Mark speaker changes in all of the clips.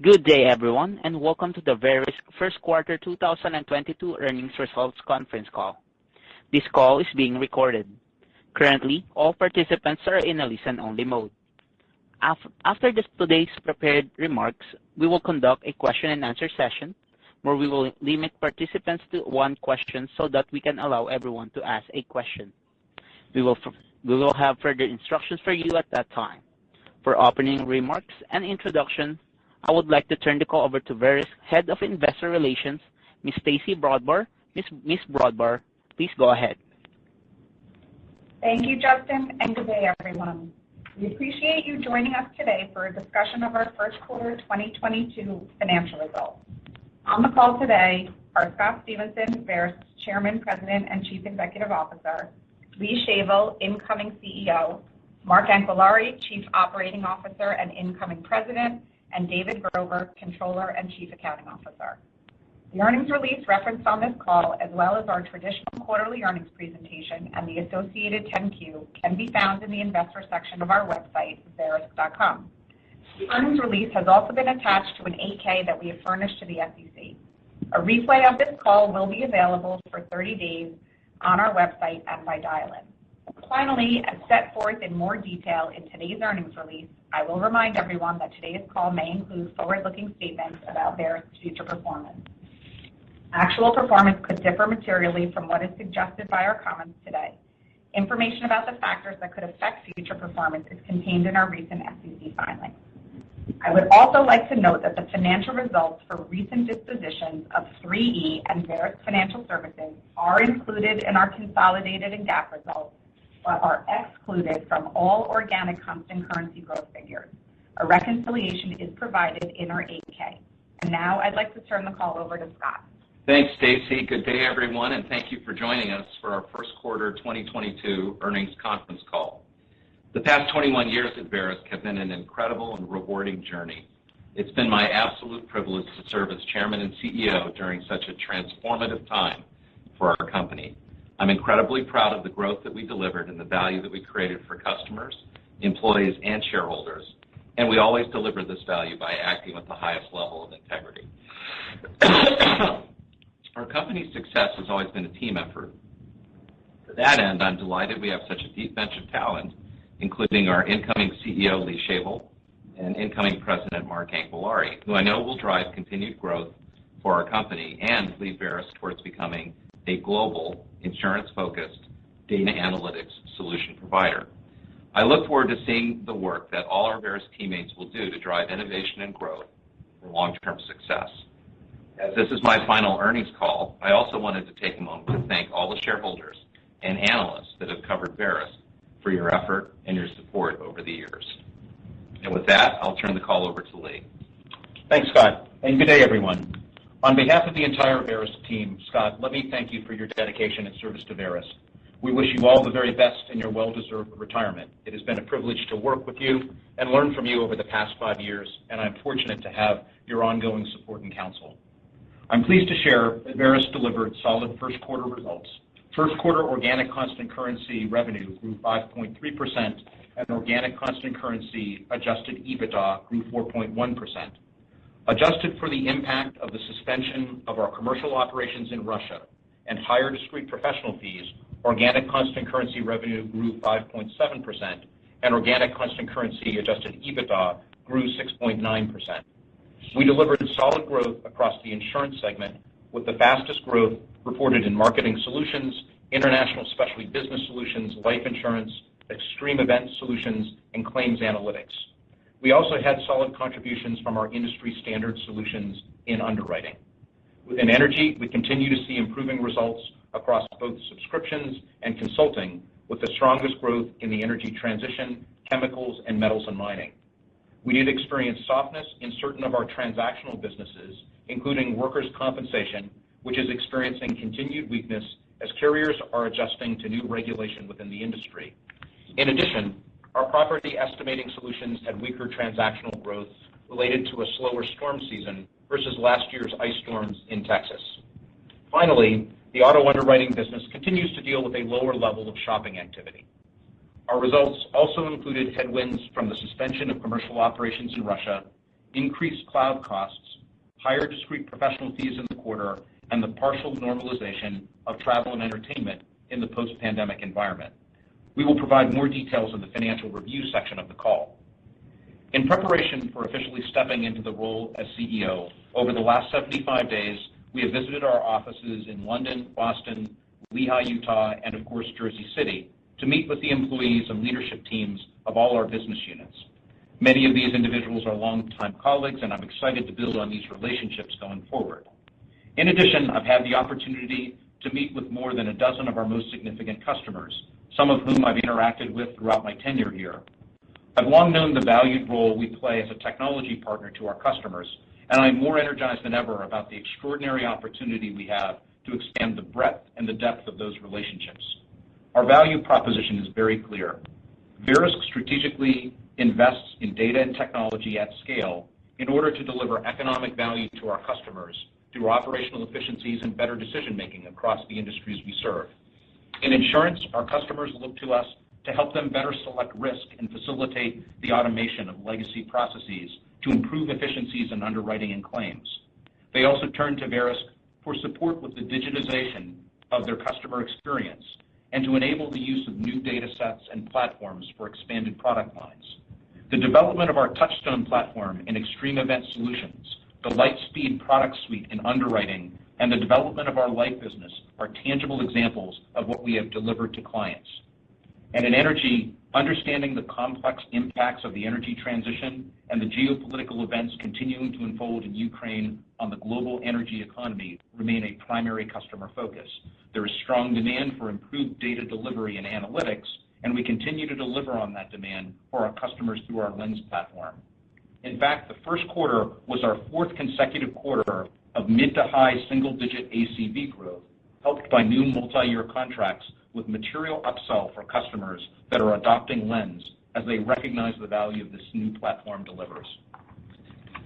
Speaker 1: Good day, everyone, and welcome to the Verisk first quarter 2022 earnings results conference call. This call is being recorded. Currently, all participants are in a listen-only mode. After today's prepared remarks, we will conduct a question-and-answer session where we will limit participants to one question so that we can allow everyone to ask a question. We will will have further instructions for you at that time. For opening remarks and introduction, I would like to turn the call over to Verisk Head of Investor Relations, Ms. Stacey Brodbar. Ms. Brodbar, please go ahead.
Speaker 2: Thank you, Justin, and good day, everyone. We appreciate you joining us today for a discussion of our first quarter 2022 financial results. On the call today are Scott Stephenson, Verisk's Chairman, President, and Chief Executive Officer, Lee Shavel, incoming CEO, Mark Anquillare, Chief Operating Officer and incoming President, and David Grover, Controller and Chief Accounting Officer. The earnings release referenced on this call, as well as our traditional quarterly earnings presentation and the associated 10-Q, can be found in the investor section of our website, verisk.com. The earnings release has also been attached to an 8-K that we have furnished to the SEC. A replay of this call will be available for 30 days on our website and by dial-in. Finally, as set forth in more detail in today's earnings release, I will remind everyone that today's call may include forward-looking statements about Verisk's future performance. Actual performance could differ materially from what is suggested by our comments today. Information about the factors that could affect future performance is contained in our recent SEC filings. I would also like to note that the financial results for recent dispositions of 3E and Verisk Financial Services are included in our consolidated and GAAP results, are excluded from all organic constant currency growth figures. A reconciliation is provided in our 8-K. Now I'd like to turn the call over to Scott.
Speaker 3: Thanks, Stacey. Good day, everyone, and thank you for joining us for our first quarter 2022 earnings conference call. The past 21 years at Verisk have been an incredible and rewarding journey. It's been my absolute privilege to serve as Chairman and CEO during such a transformative time for our company. I'm incredibly proud of the growth that we delivered and the value that we created for customers, employees, and shareholders, and we always deliver this value by acting with the highest level of integrity. Our company's success has always been a team effort. To that end, I'm delighted we have such a deep bench of talent, including our incoming CEO, Lee Shavel, and incoming President, Mark Anquillare, who I know will drive continued growth for our company and lead Verisk towards becoming a global insurance-focused data analytics solution provider. I look forward to seeing the work that all our Verisk teammates will do to drive innovation and growth for long-term success. As this is my final earnings call, I also wanted to take a moment to thank all the shareholders and analysts that have covered Verisk for your effort and your support over the years. And with that, I'll turn the call over to Lee.
Speaker 4: Thanks, Scott, and good day, everyone. On behalf of the entire Verisk team, Scott, let me thank you for your dedication and service to Verisk. We wish you all the very best in your well-deserved retirement. It has been a privilege to work with you and learn from you over the past five years, and I'm fortunate to have your ongoing support and counsel. I'm pleased to share that Verisk delivered solid first quarter results. First quarter organic constant currency revenue grew 5.3%, and organic constant currency adjusted EBITDA grew 4.1%. Adjusted for the impact of the suspension of our commercial operations in Russia and higher discrete professional fees, organic constant currency revenue grew 5.7%, and organic constant currency adjusted EBITDA grew 6.9%. We delivered solid growth across the insurance segment with the fastest growth reported in marketing solutions, international specialty business solutions, life insurance, extreme event solutions, and claims analytics. We also had solid contributions from our industry standard solutions in underwriting. Within energy, we continue to see improving results across both subscriptions and consulting, with the strongest growth in the energy transition, chemicals, and metals and mining. We did experience softness in certain of our transactional businesses, including workers' compensation, which is experiencing continued weakness as carriers are adjusting to new regulation within the industry. In addition, our property estimating solutions had weaker transactional growth related to a slower storm season versus last year's ice storms in Texas. Finally, the auto underwriting business continues to deal with a lower level of shopping activity. Our results also included headwinds from the suspension of commercial operations in Russia increased cloud costs, higher discrete professional fees in the quarter, and the partial normalization of travel and entertainment in the post-pandemic environment. We will provide more details in the financial review section of the call. In preparation for officially stepping into the role as CEO, over the last 75 days, we have visited our offices in London, Boston, Lehi, Utah, and of course, Jersey City, to meet with the employees and leadership teams of all our business units. Many of these individuals are longtime colleagues, and I'm excited to build on these relationships going forward. In addition, I've had the opportunity to meet with more than a dozen of our most significant customers, some of whom I've interacted with throughout my tenure here. I've long known the valued role we play as a technology partner to our customers, and I'm more energized than ever about the extraordinary opportunity we have to expand the breadth and the depth of those relationships. Our value proposition is very clear. Verisk strategically invests in data and technology at scale in order to deliver economic value to our customers through operational efficiencies and better decision-making across the industries we serve. In insurance, our customers look to us to help them better select risk and facilitate the automation of legacy processes to improve efficiencies in underwriting and claims. They also turn to Verisk for support with the digitization of their customer experience and to enable the use of new data sets and platforms for expanded product lines. The development of our Touchstone platform in extreme event solutions, the LightSpeed product suite in underwriting, and the development of our life business are tangible examples of what we have delivered to clients. And in energy, understanding the complex impacts of the energy transition and the geopolitical events continuing to unfold in Ukraine on the global energy economy remain a primary customer focus. There is strong demand for improved data delivery and analytics, and we continue to deliver on that demand for our customers through our Lens platform. In fact, the first quarter was our fourth consecutive quarter of mid- to high single-digit ACV growth, helped by new multi-year contracts with material upsell for customers that are adopting Lens as they recognize the value this new platform delivers.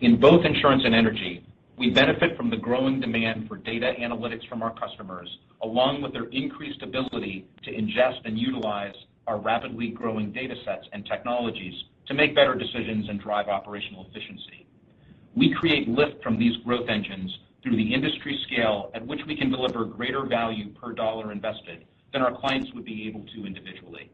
Speaker 4: In both insurance and energy, we benefit from the growing demand for data analytics from our customers, along with their increased ability to ingest and utilize our rapidly growing data sets and technologies to make better decisions and drive operational efficiency. We create lift from these growth engines through the industry scale at which we can deliver greater value per dollar invested than our clients would be able to individually.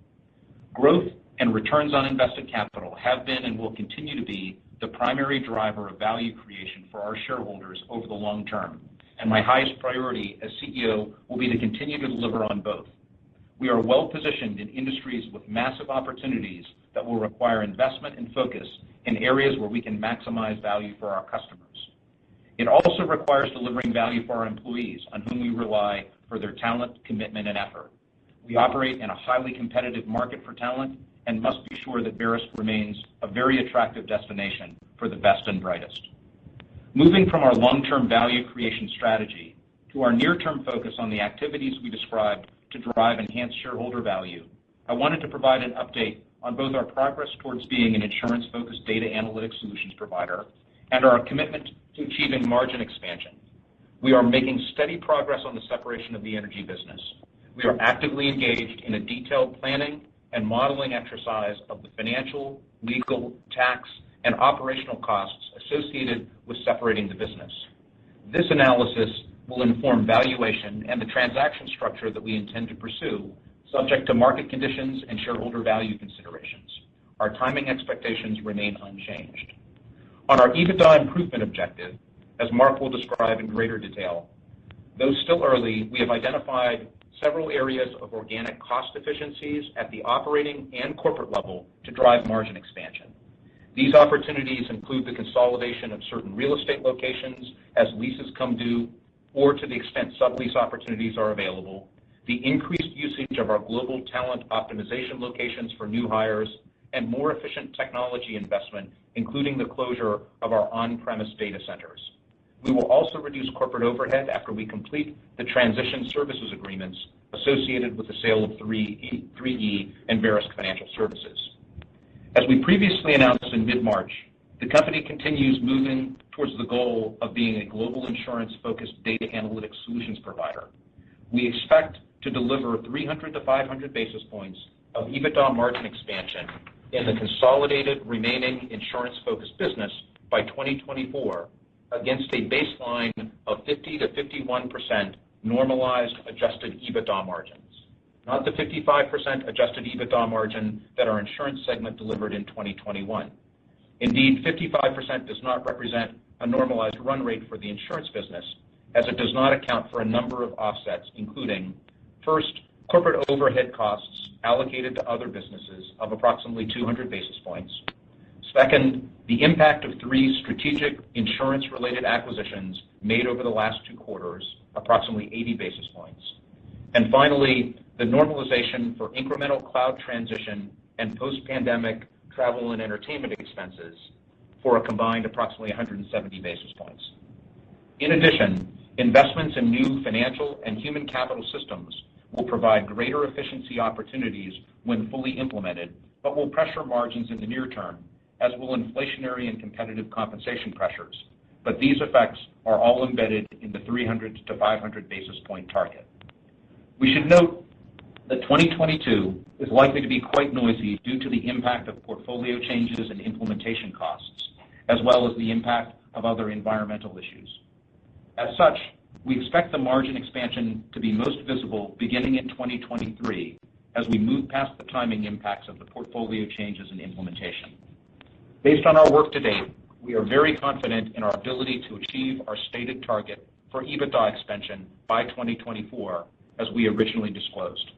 Speaker 4: Growth and returns on invested capital have been and will continue to be the primary driver of value creation for our shareholders over the long term, and my highest priority as CEO will be to continue to deliver on both. We are well-positioned in industries with massive opportunities that will require investment and focus in areas where we can maximize value for our customers. It also requires delivering value for our employees on whom we rely for their talent, commitment, and effort. We operate in a highly competitive market for talent and must be sure that Verisk remains a very attractive destination for the best and brightest. Moving from our long-term value creation strategy to our near-term focus on the activities we described to drive enhanced shareholder value, I wanted to provide an update on both our progress towards being an insurance-focused data analytics solutions provider and our commitment to achieving margin expansion. We are making steady progress on the separation of the energy business. We are actively engaged in a detailed planning and modeling exercise of the financial, legal, tax, and operational costs associated with separating the business. This analysis will inform valuation and the transaction structure that we intend to pursue, subject to market conditions and shareholder value considerations. Our timing expectations remain unchanged. On our EBITDA improvement objective, as Mark will describe in greater detail, though still early, we have identified several areas of organic cost efficiencies at the operating and corporate level to drive margin expansion. These opportunities include the consolidation of certain real estate locations as leases come due or to the extent sublease opportunities are available, the increased usage of our global talent optimization locations for new hires, and more efficient technology investment, including the closure of our on-premise data centers. We will also reduce corporate overhead after we complete the transition services agreements associated with the sale of 3E and Verisk Financial Services. As we previously announced in mid-March, the company continues moving towards the goal of being a global insurance-focused data analytics solutions provider. We expect to deliver 300-500 basis points of EBITDA margin expansion in the consolidated remaining insurance-focused business by 2024 against a baseline of 50%-51% normalized adjusted EBITDA margins, not the 55% adjusted EBITDA margin that our insurance segment delivered in 2021. Indeed, 55% does not represent a normalized run rate for the insurance business, as it does not account for a number of offsets, including, first, corporate overhead costs allocated to other businesses of approximately 200 basis points. Second, the impact of three strategic insurance-related acquisitions made over the last two quarters, approximately 80 basis points. And finally, the normalization for incremental cloud transition and post-pandemic travel and entertainment expenses for a combined approximately 170 basis points. In addition, investments in new financial and human capital systems will provide greater efficiency opportunities when fully implemented, but will pressure margins in the near term, as will inflationary and competitive compensation pressures. But these effects are all embedded in the 300-500 basis point target. We should note that 2022 is likely to be quite noisy due to the impact of portfolio changes and implementation costs, as well as the impact of other environmental issues. As such, we expect the margin expansion to be most visible beginning in 2023 as we move past the timing impacts of the portfolio changes and implementation. Based on our work to date, we are very confident in our ability to achieve our stated target for EBITDA expansion by 2024, as we originally disclosed.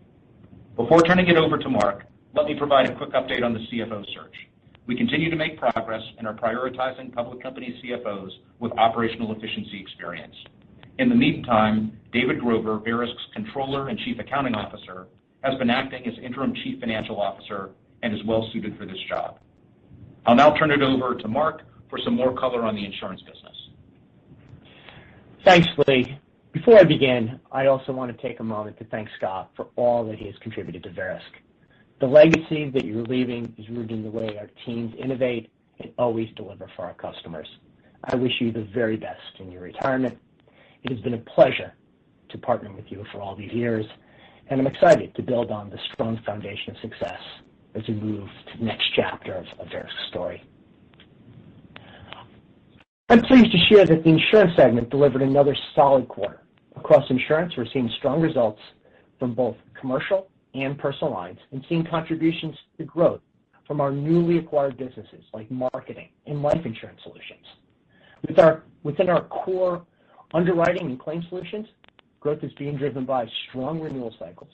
Speaker 4: Before turning it over to Mark, let me provide a quick update on the CFO search. We continue to make progress and are prioritizing public company CFOs with operational efficiency experience. In the meantime, David Grover, Verisk's Controller and Chief Accounting Officer, has been acting as interim Chief Financial Officer and is well suited for this job. I'll now turn it over to Mark for some more color on the insurance business.
Speaker 5: Thanks, Lee. Before I begin, I also want to take a moment to thank Scott for all that he has contributed to Verisk. The legacy that you're leaving is rooted in the way our teams innovate and always deliver for our customers. I wish you the very best in your retirement. It has been a pleasure to partner with you for all these years, and I'm excited to build on the strong foundation of success as we move to the next chapter of Verisk's story. I'm pleased to share that the insurance segment delivered another solid quarter. Across insurance, we're seeing strong results from both commercial and personal lines and seeing contributions to growth from our newly acquired businesses like marketing and life insurance solutions. Within our core underwriting and claim solutions, growth is being driven by strong renewal cycles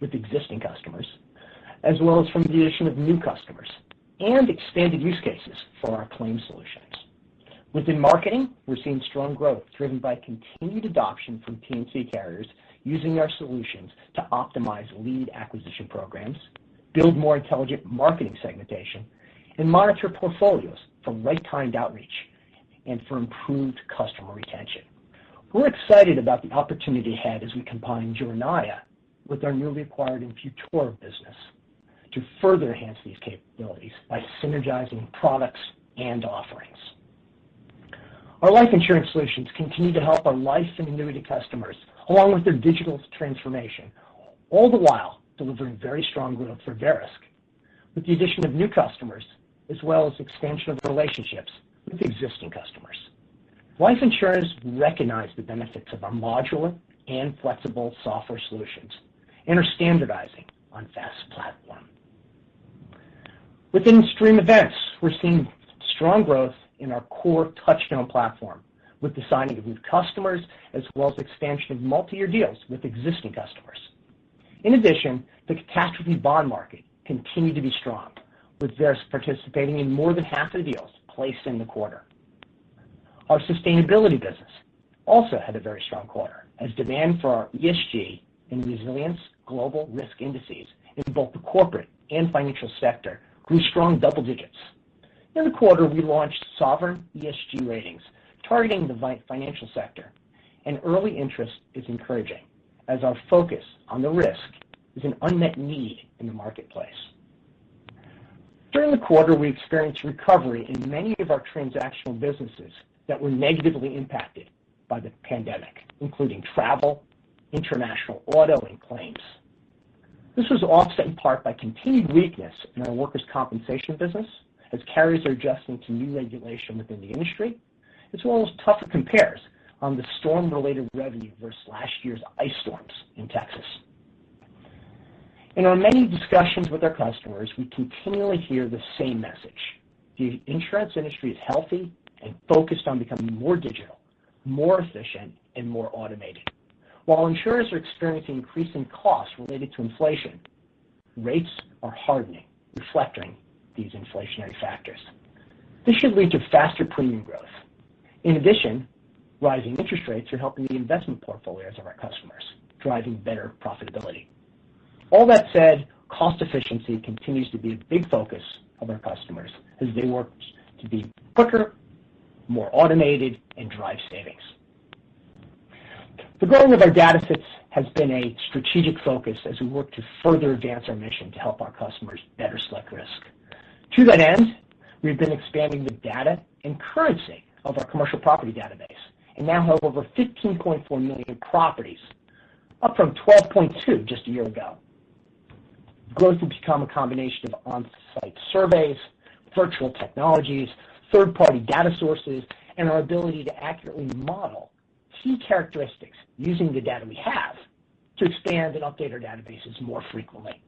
Speaker 5: with existing customers, as well as from the addition of new customers and expanded use cases for our claim solutions. Within marketing, we're seeing strong growth driven by continued adoption from P&C carriers using our solutions to optimize lead acquisition programs, build more intelligent marketing segmentation, and monitor portfolios for right-timed outreach and for improved customer retention. We're excited about the opportunity ahead as we combine Jornaya with our newly acquired Infutor business to further enhance these capabilities by synergizing products and offerings. Our life insurance solutions continue to help our life and annuity customers along with their digital transformation, all the while delivering very strong growth for Verisk with the addition of new customers as well as expansion of relationships with existing customers. Life insurers recognize the benefits of our modular and flexible software solutions and are standardizing on FAST platform. Within Extreme Events, we're seeing strong growth in our core Touchstone platform with the signing of new customers as well as expansion of multi-year deals with existing customers. In addition, the catastrophe bond market continued to be strong, with Verisk participating in more than half of the deals placed in the quarter. Our sustainability business also had a very strong quarter as demand for our ESG and resilience global risk indices in both the corporate and financial sector grew strong double digits. In the quarter, we launched sovereign ESG ratings targeting the financial sector, and early interest is encouraging as our focus on the risk is an unmet need in the marketplace. During the quarter, we experienced recovery in many of our transactional businesses that were negatively impacted by the pandemic, including travel, international auto, and claims. This was offset in part by continued weakness in our workers' compensation business as carriers are adjusting to new regulation within the industry, as well as tougher compares on the storm-related revenue versus last year's ice storms in Texas. In our many discussions with our customers, we continually hear the same message. The insurance industry is healthy and focused on becoming more digital, more efficient, and more automated. While insurers are experiencing increasing costs related to inflation, rates are hardening, reflecting these inflationary factors. This should lead to faster premium growth. In addition, rising interest rates are helping the investment portfolios of our customers, driving better profitability. All that said, cost efficiency continues to be a big focus of our customers as they work to be quicker, more automated, and drive savings. The growing of our datasets has been a strategic focus as we work to further advance our mission to help our customers better select risk. To that end, we've been expanding the data and currency of our commercial property database and now have over 15.4 million properties, up from 12.2 just a year ago. Growth has become a combination of on-site surveys, virtual technologies, third-party data sources, and our ability to accurately model key characteristics using the data we have to expand and update our databases more frequently.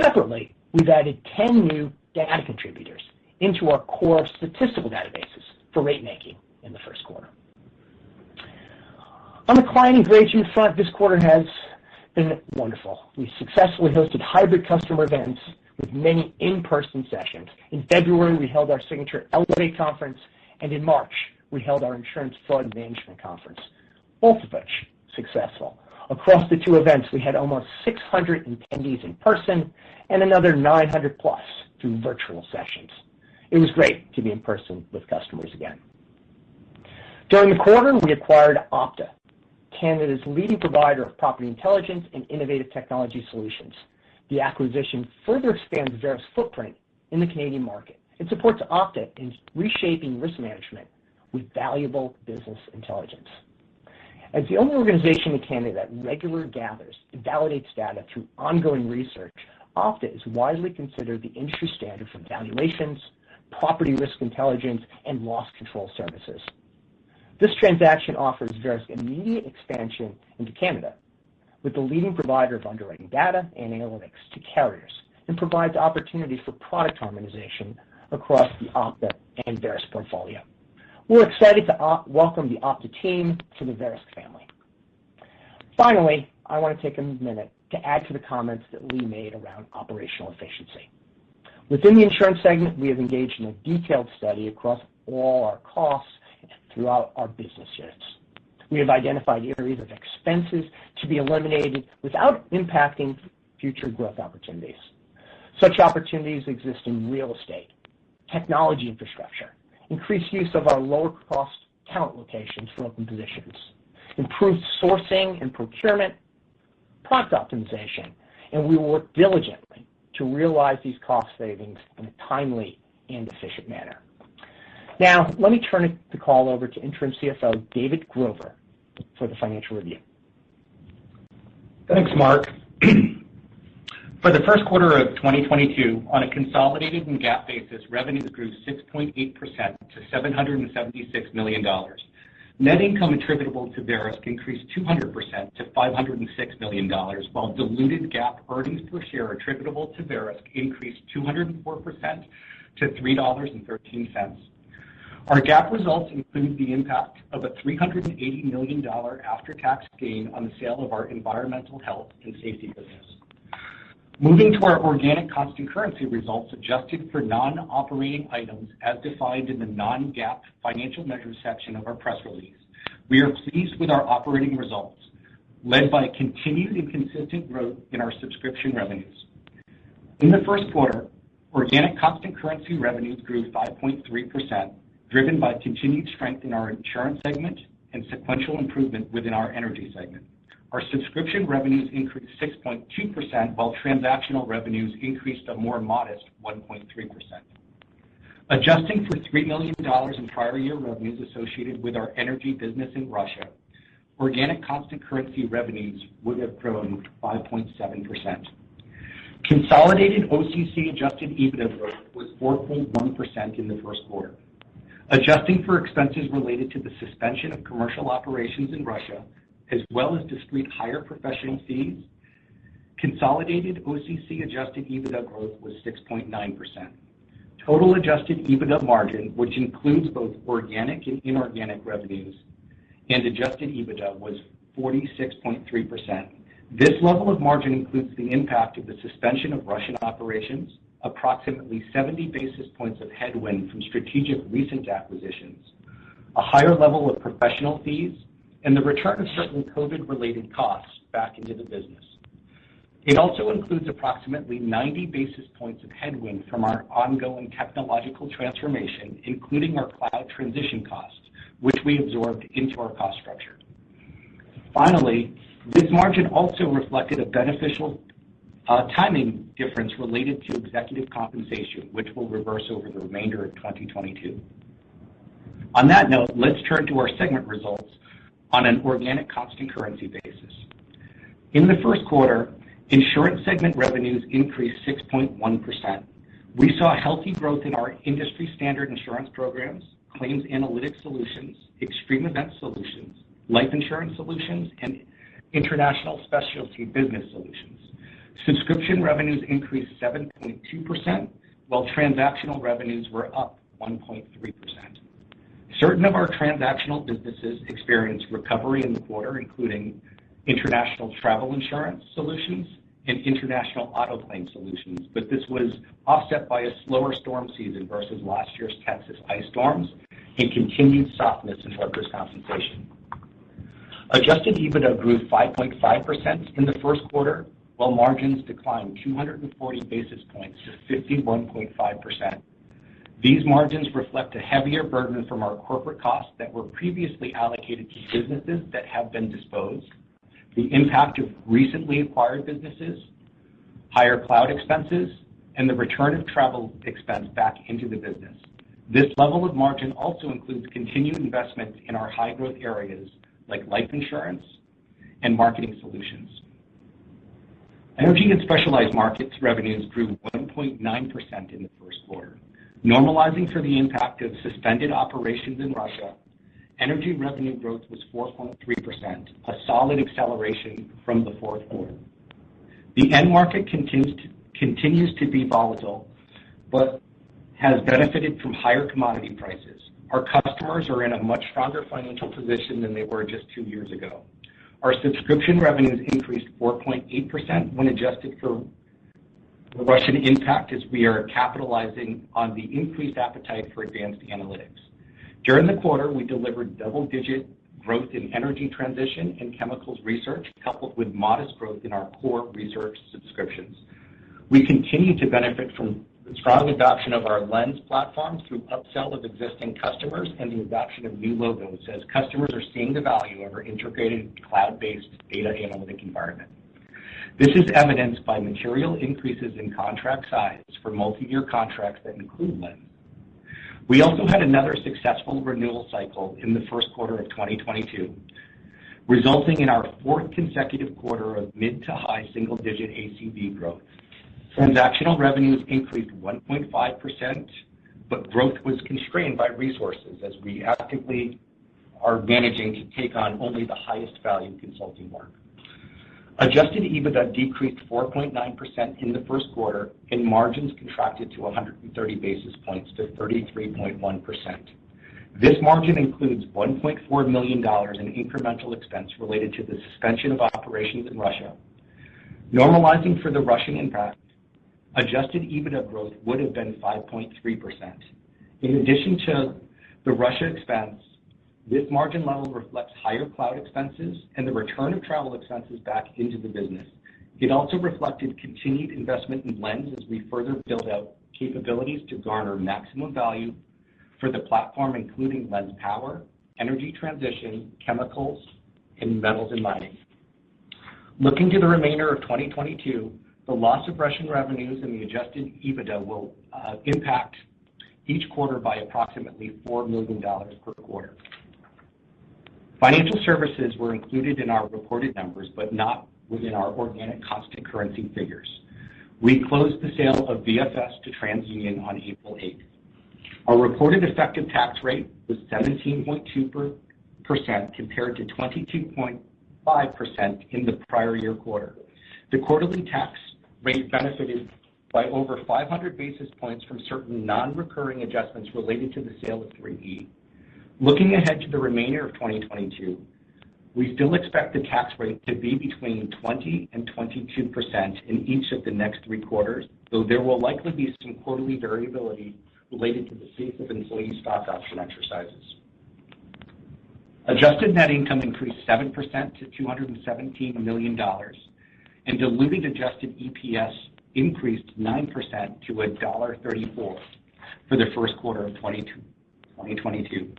Speaker 5: Separately, we've added 10 new data contributors into our core statistical databases for rate making in the first quarter. On the client engagement front, this quarter has been wonderful. We successfully hosted hybrid customer events with many in-person sessions. In February, we held our signature Elevate conference, and in March, we held our Insurance Fraud Management conference, both of which successful. Across the two events, we had almost 600 attendees in person and another 900+ through virtual sessions. It was great to be in person with customers again. During the quarter, we acquired Opta, Canada's leading provider of property intelligence and innovative technology solutions. The acquisition further expands Verisk's footprint in the Canadian market. and supports Opta in reshaping risk management with valuable business intelligence. As the only organization in Canada that regularly gathers and validates data through ongoing research, Opta is widely considered the industry standard for valuations, property risk intelligence, and loss control services. This transaction offers Verisk immediate expansion into Canada with the leading provider of underwriting data and analytics to carriers and provides opportunity for product harmonization across the Opta and Verisk portfolio. We're excited to welcome the Opta team to the Verisk family. Finally, I want to take a minute to add to the comments that Lee made around operational efficiency. Within the insurance segment, we have engaged in a detailed study across all our costs throughout our business units. We have identified areas of expenses to be eliminated without impacting future growth opportunities. Such opportunities exist in real estate, technology infrastructure, increased use of our lower cost talent locations for open positions, improved sourcing and procurement, product optimization, and we will work diligently to realize these cost savings in a timely and efficient manner. Now, let me turn the call over to Interim CFO David Grover for the financial review.
Speaker 6: Thanks, Mark. For the first quarter of 2022, on a consolidated and GAAP basis, revenues grew 6.8% to $776 million. Net income attributable to Verisk increased 200% to $506 million, while diluted GAAP earnings per share attributable to Verisk increased 204% to $3.13. Our GAAP results include the impact of a $380 million after-tax gain on the sale of our environmental health and safety business. Moving to our organic constant currency results adjusted for non-operating items as defined in the non-GAAP financial measures section of our press release. We are pleased with our operating results, led by continued and consistent growth in our subscription revenues. In the first quarter, organic constant currency revenues grew 5.3%, driven by continued strength in our insurance segment and sequential improvement within our energy segment. Our subscription revenues increased 6.2%, while transactional revenues increased a more modest 1.3%. Adjusting for $3 million in prior year revenues associated with our energy business in Russia, organic constant currency revenues would have grown 5.7%. Consolidated OCC adjusted EBITDA growth was 4.1% in the first quarter. Adjusting for expenses related to the suspension of commercial operations in Russia, as well as discrete higher professional fees, consolidated OCC adjusted EBITDA growth was 6.9%. Total adjusted EBITDA margin, which includes both organic and inorganic revenues and adjusted EBITDA, was 46.3%. This level of margin includes the impact of the suspension of Russian operations, approximately 70 basis points of headwind from strategic recent acquisitions, a higher level of professional fees, and the return of certain COVID-related costs back into the business. It also includes approximately 90 basis points of headwind from our ongoing technological transformation, including our cloud transition costs, which we absorbed into our cost structure. Finally, this margin also reflected a beneficial uh, timing difference related to executive compensation, which will reverse over the remainder of 2022. On that note, let's turn to our segment results on an organic constant currency basis. In the first quarter, insurance segment revenues increased 6.1%. We saw healthy growth in our industry standard insurance programs, claims analytics solutions, extreme event solutions, life insurance solutions, and international specialty business solutions. Subscription revenues increased 7.2%, while transactional revenues were up 1.3%. Certain of our transactional businesses experienced recovery in the quarter, including international travel insurance solutions and international auto claim solutions, but this was offset by a slower storm season versus last year's Texas ice storms and continued softness in workers' compensation. Adjusted EBITDA grew 5.5% in the first quarter, while margins declined 240 basis points to 51.5%. These margins reflect a heavier burden from our corporate costs that were previously allocated to businesses that have been disposed, the impact of recently acquired businesses, higher cloud expenses, and the return of travel expense back into the business. This level of margin also includes continued investment in our high-growth areas like life insurance and marketing solutions. Energy and specialized markets revenues grew 1.9% in the first quarter. Normalizing for the impact of suspended operations in Russia, energy revenue growth was 4.3%, a solid acceleration from the fourth quarter. The end market continues to be volatile, but has benefited from higher commodity prices. Our customers are in a much stronger financial position than they were just two years ago. Our subscription revenues increased 4.8% when adjusted for the Russian impact, as we are capitalizing on the increased appetite for advanced analytics. During the quarter, we delivered double-digit growth in energy transition and chemicals research, coupled with modest growth in our core research subscriptions. We continue to benefit from the strong adoption of our Lens platform through upsell of existing customers and the adoption of new logos as customers are seeing the value of our integrated cloud-based data analytic environment. This is evidenced by material increases in contract size for multi-year contracts that include Lens. We also had another successful renewal cycle in the first quarter of 2022, resulting in our fourth consecutive quarter of mid- to high single-digit ACV growth. Transactional revenues increased 1.5%, but growth was constrained by resources as we actively are managing to take on only the highest value consulting work. Adjusted EBITDA decreased 4.9% in the first quarter, and margins contracted to 130 basis points to 33.1%. This margin includes $1.4 million in incremental expense related to the suspension of operations in Russia. Normalizing for the Russian impact, adjusted EBITDA growth would have been 5.3%. In addition to the Russia expense, this margin level reflects higher cloud expenses and the return of travel expenses back into the business. It also reflected continued investment in Lens as we further build out capabilities to garner maximum value for the platform, including Lens Power, energy transition, chemicals, and metals and mining. Looking to the remainder of 2022, the loss of Russian revenues and the adjusted EBITDA will uh, impact each quarter by approximately $4 million per quarter. Financial services were included in our reported numbers, but not within our organic constant currency figures. We closed the sale of VFS to TransUnion on April 8th. Our reported effective tax rate was 17.2% compared to 22.5% in the prior year quarter. The quarterly tax rate benefited by over 500 basis points from certain non-recurring adjustments related to the sale of 3E. Looking ahead to the remainder of 2022, we still expect the tax rate to be between 20 and 22% in each of the next three quarters, though there will likely be some quarterly variability related to the pace of employee stock option exercises. Adjusted net income increased 7% to $217 million, and diluted adjusted EPS increased 9% to $1.34 for the first quarter of 2022.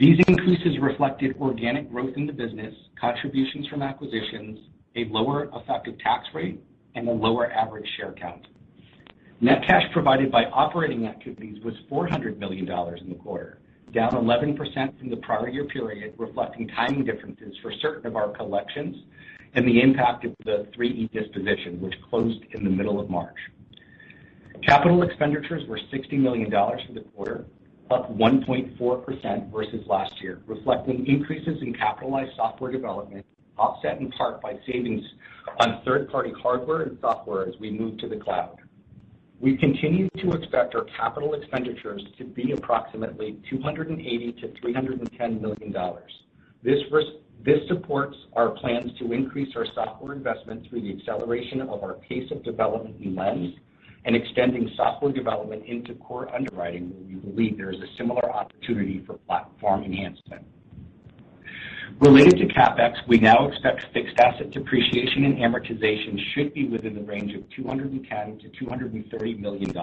Speaker 6: These increases reflected organic growth in the business, contributions from acquisitions, a lower effective tax rate, and a lower average share count. Net cash provided by operating activities was $400 million in the quarter, down 11% from the prior year period, reflecting timing differences for certain of our collections and the impact of the 3E disposition, which closed in the middle of March. Capital expenditures were $60 million for the quarter, up 1.4% versus last year, reflecting increases in capitalized software development, offset in part by savings on third-party hardware and software as we move to the cloud. We continue to expect our capital expenditures to be approximately $280 million-$310 million. This supports our plans to increase our software investment through the acceleration of our pace of development in Lens and extending software development into core underwriting, where we believe there is a similar opportunity for platform enhancement. Related to CapEx, we now expect fixed asset depreciation and amortization should be within the range of $210 million-$230 million,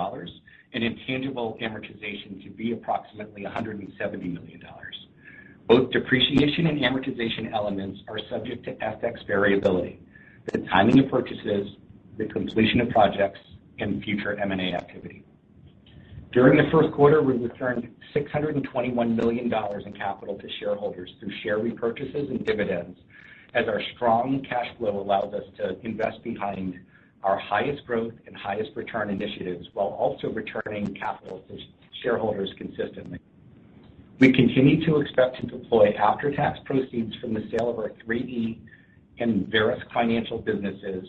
Speaker 6: and intangible amortization to be approximately $170 million. Both depreciation and amortization elements are subject to FX variability, the timing of purchases, the completion of projects, and future M&A activity. During the first quarter, we returned $621 million in capital to shareholders through share repurchases and dividends as our strong cash flow allows us to invest behind our highest growth and highest return initiatives while also returning capital to shareholders consistently. We continue to expect to deploy after-tax proceeds from the sale of our 3E and Verisk Financial businesses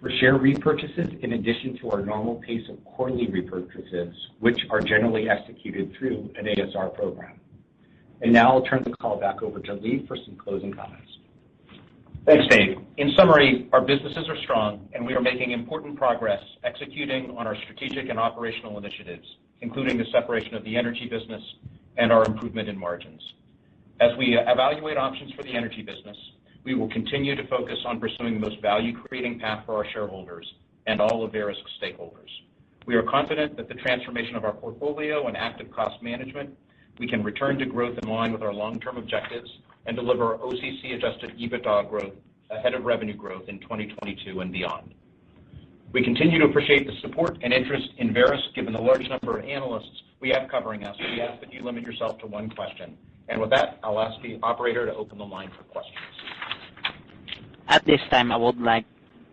Speaker 6: for share repurchases in addition to our normal pace of quarterly repurchases, which are generally executed through an ASR program. And now I'll turn the call back over to Lee for some closing comments.
Speaker 4: Thanks, Dave. In summary, our businesses are strong, and we are making important progress executing on our strategic and operational initiatives, including the separation of the energy business and our improvement in margins. As we evaluate options for the energy business, we will continue to focus on pursuing the most value-creating path for our shareholders and all of Verisk's stakeholders. We are confident that the transformation of our portfolio and active cost management, we can return to growth in line with our long-term objectives and deliver OCC adjusted EBITDA growth ahead of revenue growth in 2022 and beyond. We continue to appreciate the support and interest in Verisk, given the large number of analysts we have covering us. We ask that you limit yourself to one question. And with that, I'll ask the operator to open the line for questions.
Speaker 1: At this time, I would like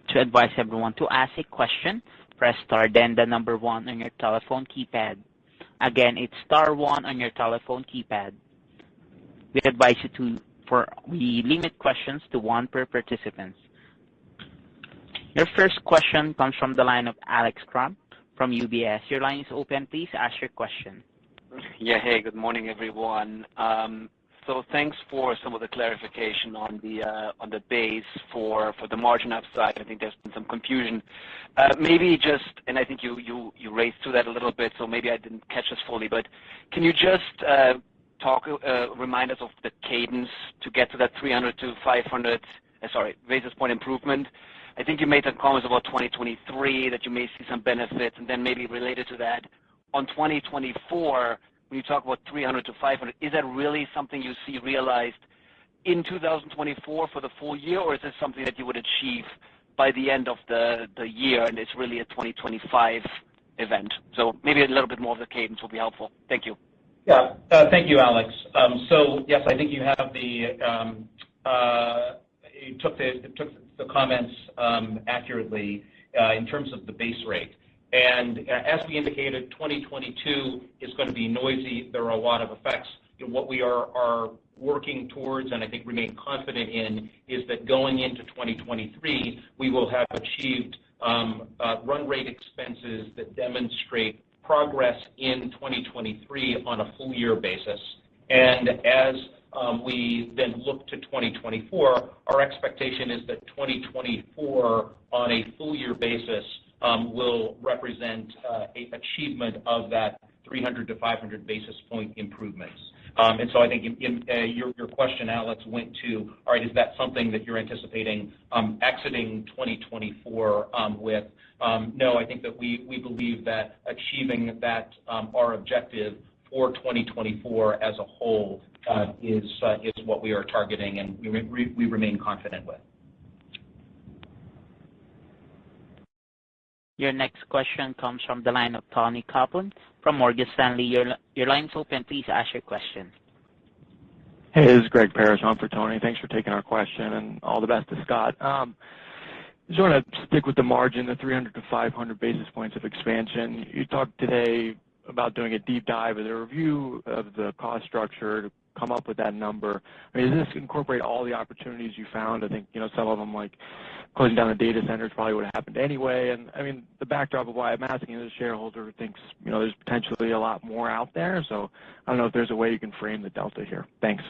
Speaker 1: to advise everyone to ask a question, press star then the number one on your telephone keypad. Again, it's star one on your telephone keypad. We advise you to for we limit questions to one per participant. Your first question comes from the line of Alex Kramm from UBS. Your line is open. Please ask your question.
Speaker 7: Yeah. Hey, good morning, everyone. Um so thanks for some of the clarification on the uh on the base for for the margin upside. I think there's been some confusion. Maybe just, and I think you you you raced through that a little bit, so maybe I didn't catch this fully. But can you just talk, remind us of the cadence to get to that 300-500 Sorry, basis point improvement? I think you made some comments about 2023, that you may see some benefits. And then maybe related to that, on 2024, when you talk about 300-500, is that really something you see realized in 2024 for the full year, or is this something that you would achieve by the end of the year, and it's really a 2025 event? So maybe a little bit more of the cadence will be helpful. Thank you.
Speaker 4: Yeah. Uh, thank you, Alex. Um so yes, I think you um, uh, took the took the comments um, accurately. Uh, in terms of the base rate. And uh, as we indicated, 2022 is gonna be noisy. There are a lot of effects. What we are working towards, and I think remain confident in, is that going into 2023, we will have achieved um, uh, run rate expenses that demonstrate progress in 2023 on a full year basis. And as um, we then look to 2024, our expectation is that 2024 on a full year basis Um, will represent uh, achievement of that 300-500 basis point improvements. Um and so I think in uh, your question, Alex, went to, all right, is that something that you're anticipating um, exiting 2024 um, with? No, I think that we believe that achieving that our objective for 2024 as a whole uh, is is what we are targeting and we remain confident with.
Speaker 1: Your next question comes from the line of Toni Kaplan from Morgan Stanley. Your line's open. Please ask your question.
Speaker 8: Hey, this is Greg Parrish on for Toni. Thanks for taking our question, and all the best to Scott. Um, just wanna stick with the margin, the 300-500 basis points of expansion. You talked today about doing a deep dive and a review of the cost structure to come up with that number. I mean, does this incorporate all the opportunities you found? I think, you know, some of them, like closing down the data centers probably would have happened anyway. And I mean, the backdrop of why I'm asking is a shareholder who thinks, you know, there's potentially a lot more out there. So I don't know if there's a way you can frame the delta here. Thanks.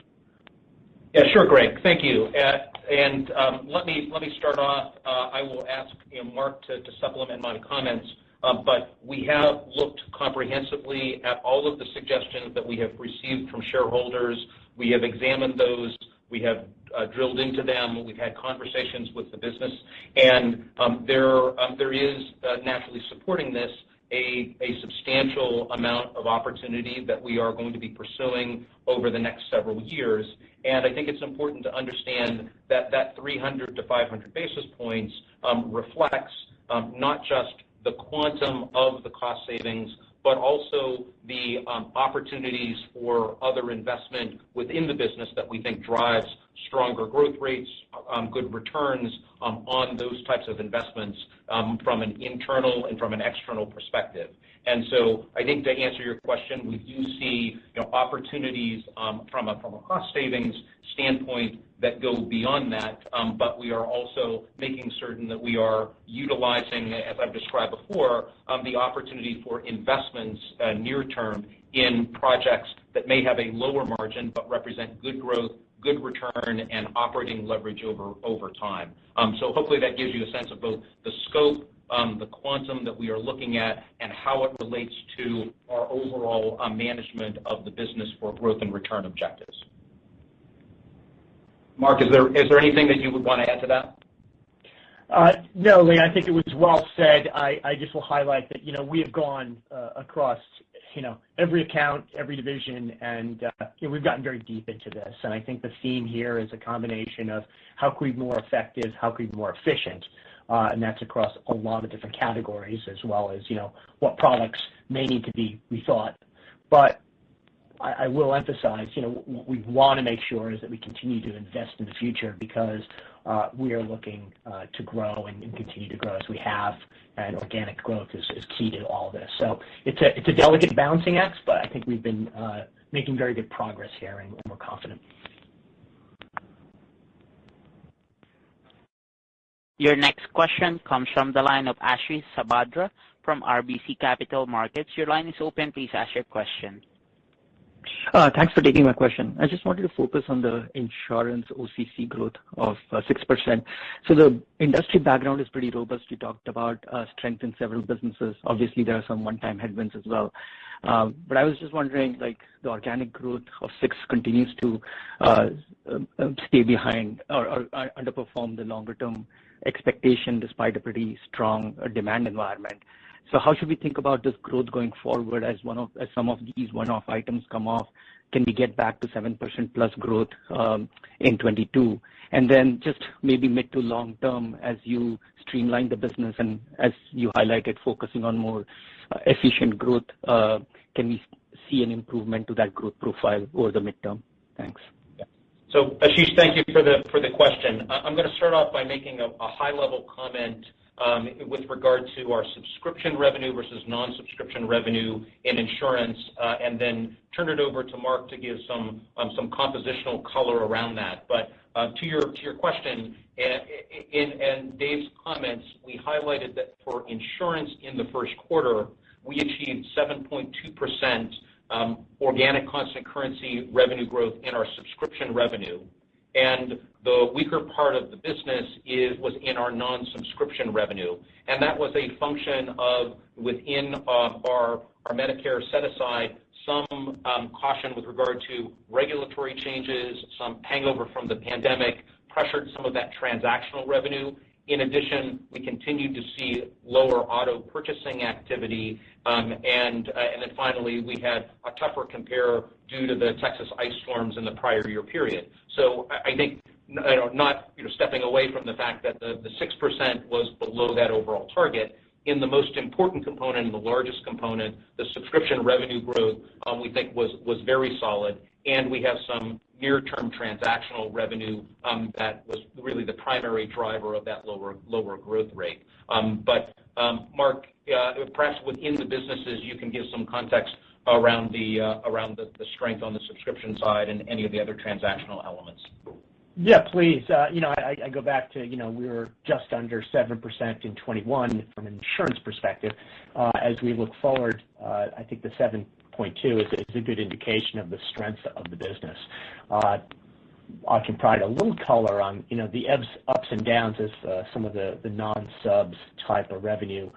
Speaker 4: Yeah, sure, Greg. Thank you. Uh, and um, let me let me start off. Uh, I will ask, you know, Mark to supplement my comments. Um, we have looked comprehensively at all of the suggestions that we have received from shareholders. We have examined those. We have uh, drilled into them. We've had conversations with the business. And um, there um, there is uh, naturally supporting this a substantial amount of opportunity that we are going to be pursuing over the next several years. And I think it's important to understand that 300-500 basis points reflects not just the quantum of the cost savings, but also the um, opportunities for other investment within the business that we think drives stronger growth rates, um, good returns um, on those types of investments from an internal and from an external perspective. And so I think to answer your question, we do see, you know, opportunities from a cost savings standpoint that go beyond that. Um, but we are also making certain that we are utilizing, as I've described before, um, the opportunity for investments uh, near term in projects that may have a lower margin but represent good growth, good return, and operating leverage over time. Um, so hopefully that gives you a sense of both the scope, the quantum that we are looking at and how it relates to our overall uh, management of the business for growth and return objectives. Mark, is there is there anything that you would wanna add to that?
Speaker 5: Uh, no, Lee, I think it was well said. I just will highlight that, you know, we have gone uh, across, you know, every account, every division, and, uh, you know, we've gotten very deep into this. And I think the theme here is a combination of how can we be more effective, how can we be more efficient, and that's across a lot of different categories as well as, you know, what products may need to be rethought. I will emphasize, you know, what we wanna make sure is that we continue to invest in the future because uh, we are looking uh, to grow and continue to grow as we have, and organic growth is key to all this. So it's a delicate balancing act, but I think we've been uh, making very good progress here, and we're confident.
Speaker 1: Your next question comes from the line of Ashish Sabadra from RBC Capital Markets. Your line is open. Please ask your question.
Speaker 9: Uh, thanks for taking my question. I just wanted to focus on the insurance OCC growth of uh, 6%. So the industry background is pretty robust. You talked about uh, strength in several businesses. Obviously, there are some one-time headwinds as well. Um but I was just wondering, like, the organic growth of 6 continues to stay behind or underperform the longer term expectation despite a pretty strong demand environment. So how should we think about this growth going forward as one of as some of these one-off items come off? Can we get back to 7%+ plus growth um, in 2022? Just maybe mid to long term as you streamline the business and as you highlighted, focusing on more uh, efficient growth, uh, can we see an improvement to that growth profile over the midterm? Thanks.
Speaker 4: So Ashish, thank you for the for the question. I'm gonna start off by making a high level comment with regard to our subscription revenue versus non-subscription revenue in insurance, uh and then turn it over to Mark to give some um some compositional color around that. But uh to your to your question, in and Dave's comments, we highlighted that for insurance in the first quarter, we achieved 7.2% organic constant currency revenue growth in our subscription revenue. And the weaker part of the business was in our non-subscription revenue. And that was a function of within uh, our Medicare set-aside, some um, caution with regard to regulatory changes, some hangover from the pandemic pressured some of that transactional revenue. In addition, we continued to see lower auto purchasing activity. And uh then finally, we had a tougher compare due to the Texas ice storms in the prior year period. So I think, you know, not you know, stepping away from the fact that the 6% was below that overall target. In the most important component and the largest component, the subscription revenue growth, um, we think was was very solid, and we have some near-term transactional revenue um, that was really the primary driver of that lower lower growth rate. Um, but um Mark, uh, perhaps within the businesses, you can give some context around the uh, around the strength on the subscription side and any of the other transactional elements.
Speaker 5: Yeah, please. Uh, you know, I go back to you know, we were just under 7% in 2021 from an insurance perspective. Uh, as we look forward, uh, I think the 7.2% is a good indication of the strength of the business. I can provide a little color on you know, the ebbs, ups and downs as some of the non-subs type of revenue.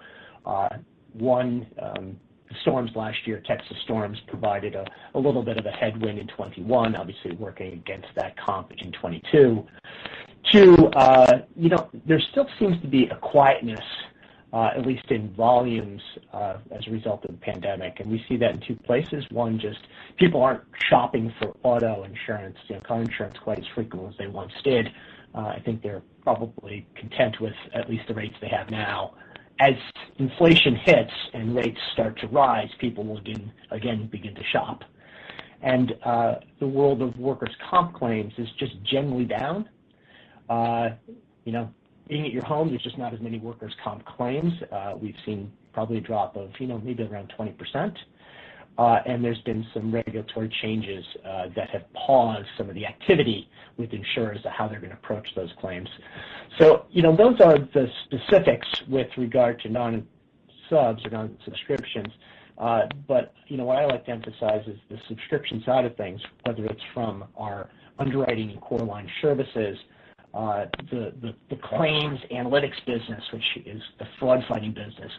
Speaker 5: One, um, the storms last year, Texas storms, provided a little bit of a headwind in 2021, obviously working against that comp in 2022. Two, uh, there still seems to be a quietness, uh, at least in volumes, uh, as a result of the pandemic, and we see that in two places. One, just people aren't shopping for auto insurance, car insurance quite as frequently as they once did. I think they're probably content with at least the rates they have now. As inflation hits and rates start to rise, people will again begin to shop. And uh the world of workers' comp claims is just generally down. You know, being at your home, there's just not as many workers' comp claims. We've seen probably a drop of you know, maybe around 20%. Uh, there's been some regulatory changes uh, that have paused some of the activity with insurers of how they're going to approach those claims. So, you know, those are the specifics with regard to non-subs or non-subscriptions. Uh but you know what I like to emphasize is the subscription side of things, whether it's from our underwriting and core line services, uh, the claims analytics business, which is the fraud fighting business,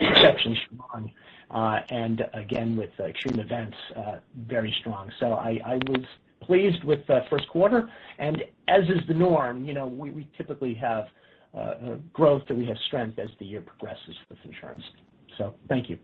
Speaker 5: exceptionally strong. Uh, and again, with uh, extreme events, uh, very strong. So I was pleased with the first quarter, and as is the norm, you know, we typically have growth and we have strength as the year progresses with insurance. So thank you.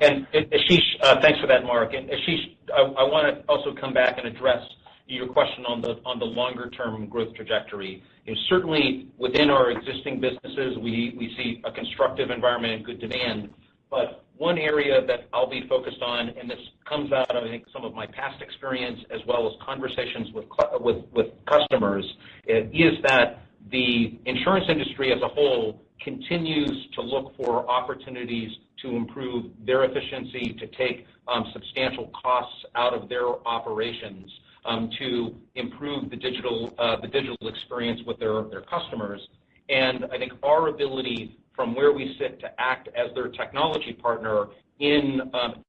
Speaker 4: And Ashish, thanks for that, Mark. And Ashish, I want to also come back and address your question on the longer-term growth trajectory. Certainly, within our existing businesses, we see a constructive environment and good demand. But one area that I'll be focused on, and this comes out of, I think, some of my past experience as well as conversations with with with customers, is that the insurance industry as a whole continues to look for opportunities to improve their efficiency, to take um, substantial costs out of their operations, Um, to improve the digital uh the digital experience with their customers. And I think our ability from where we sit to act as their technology partner in um,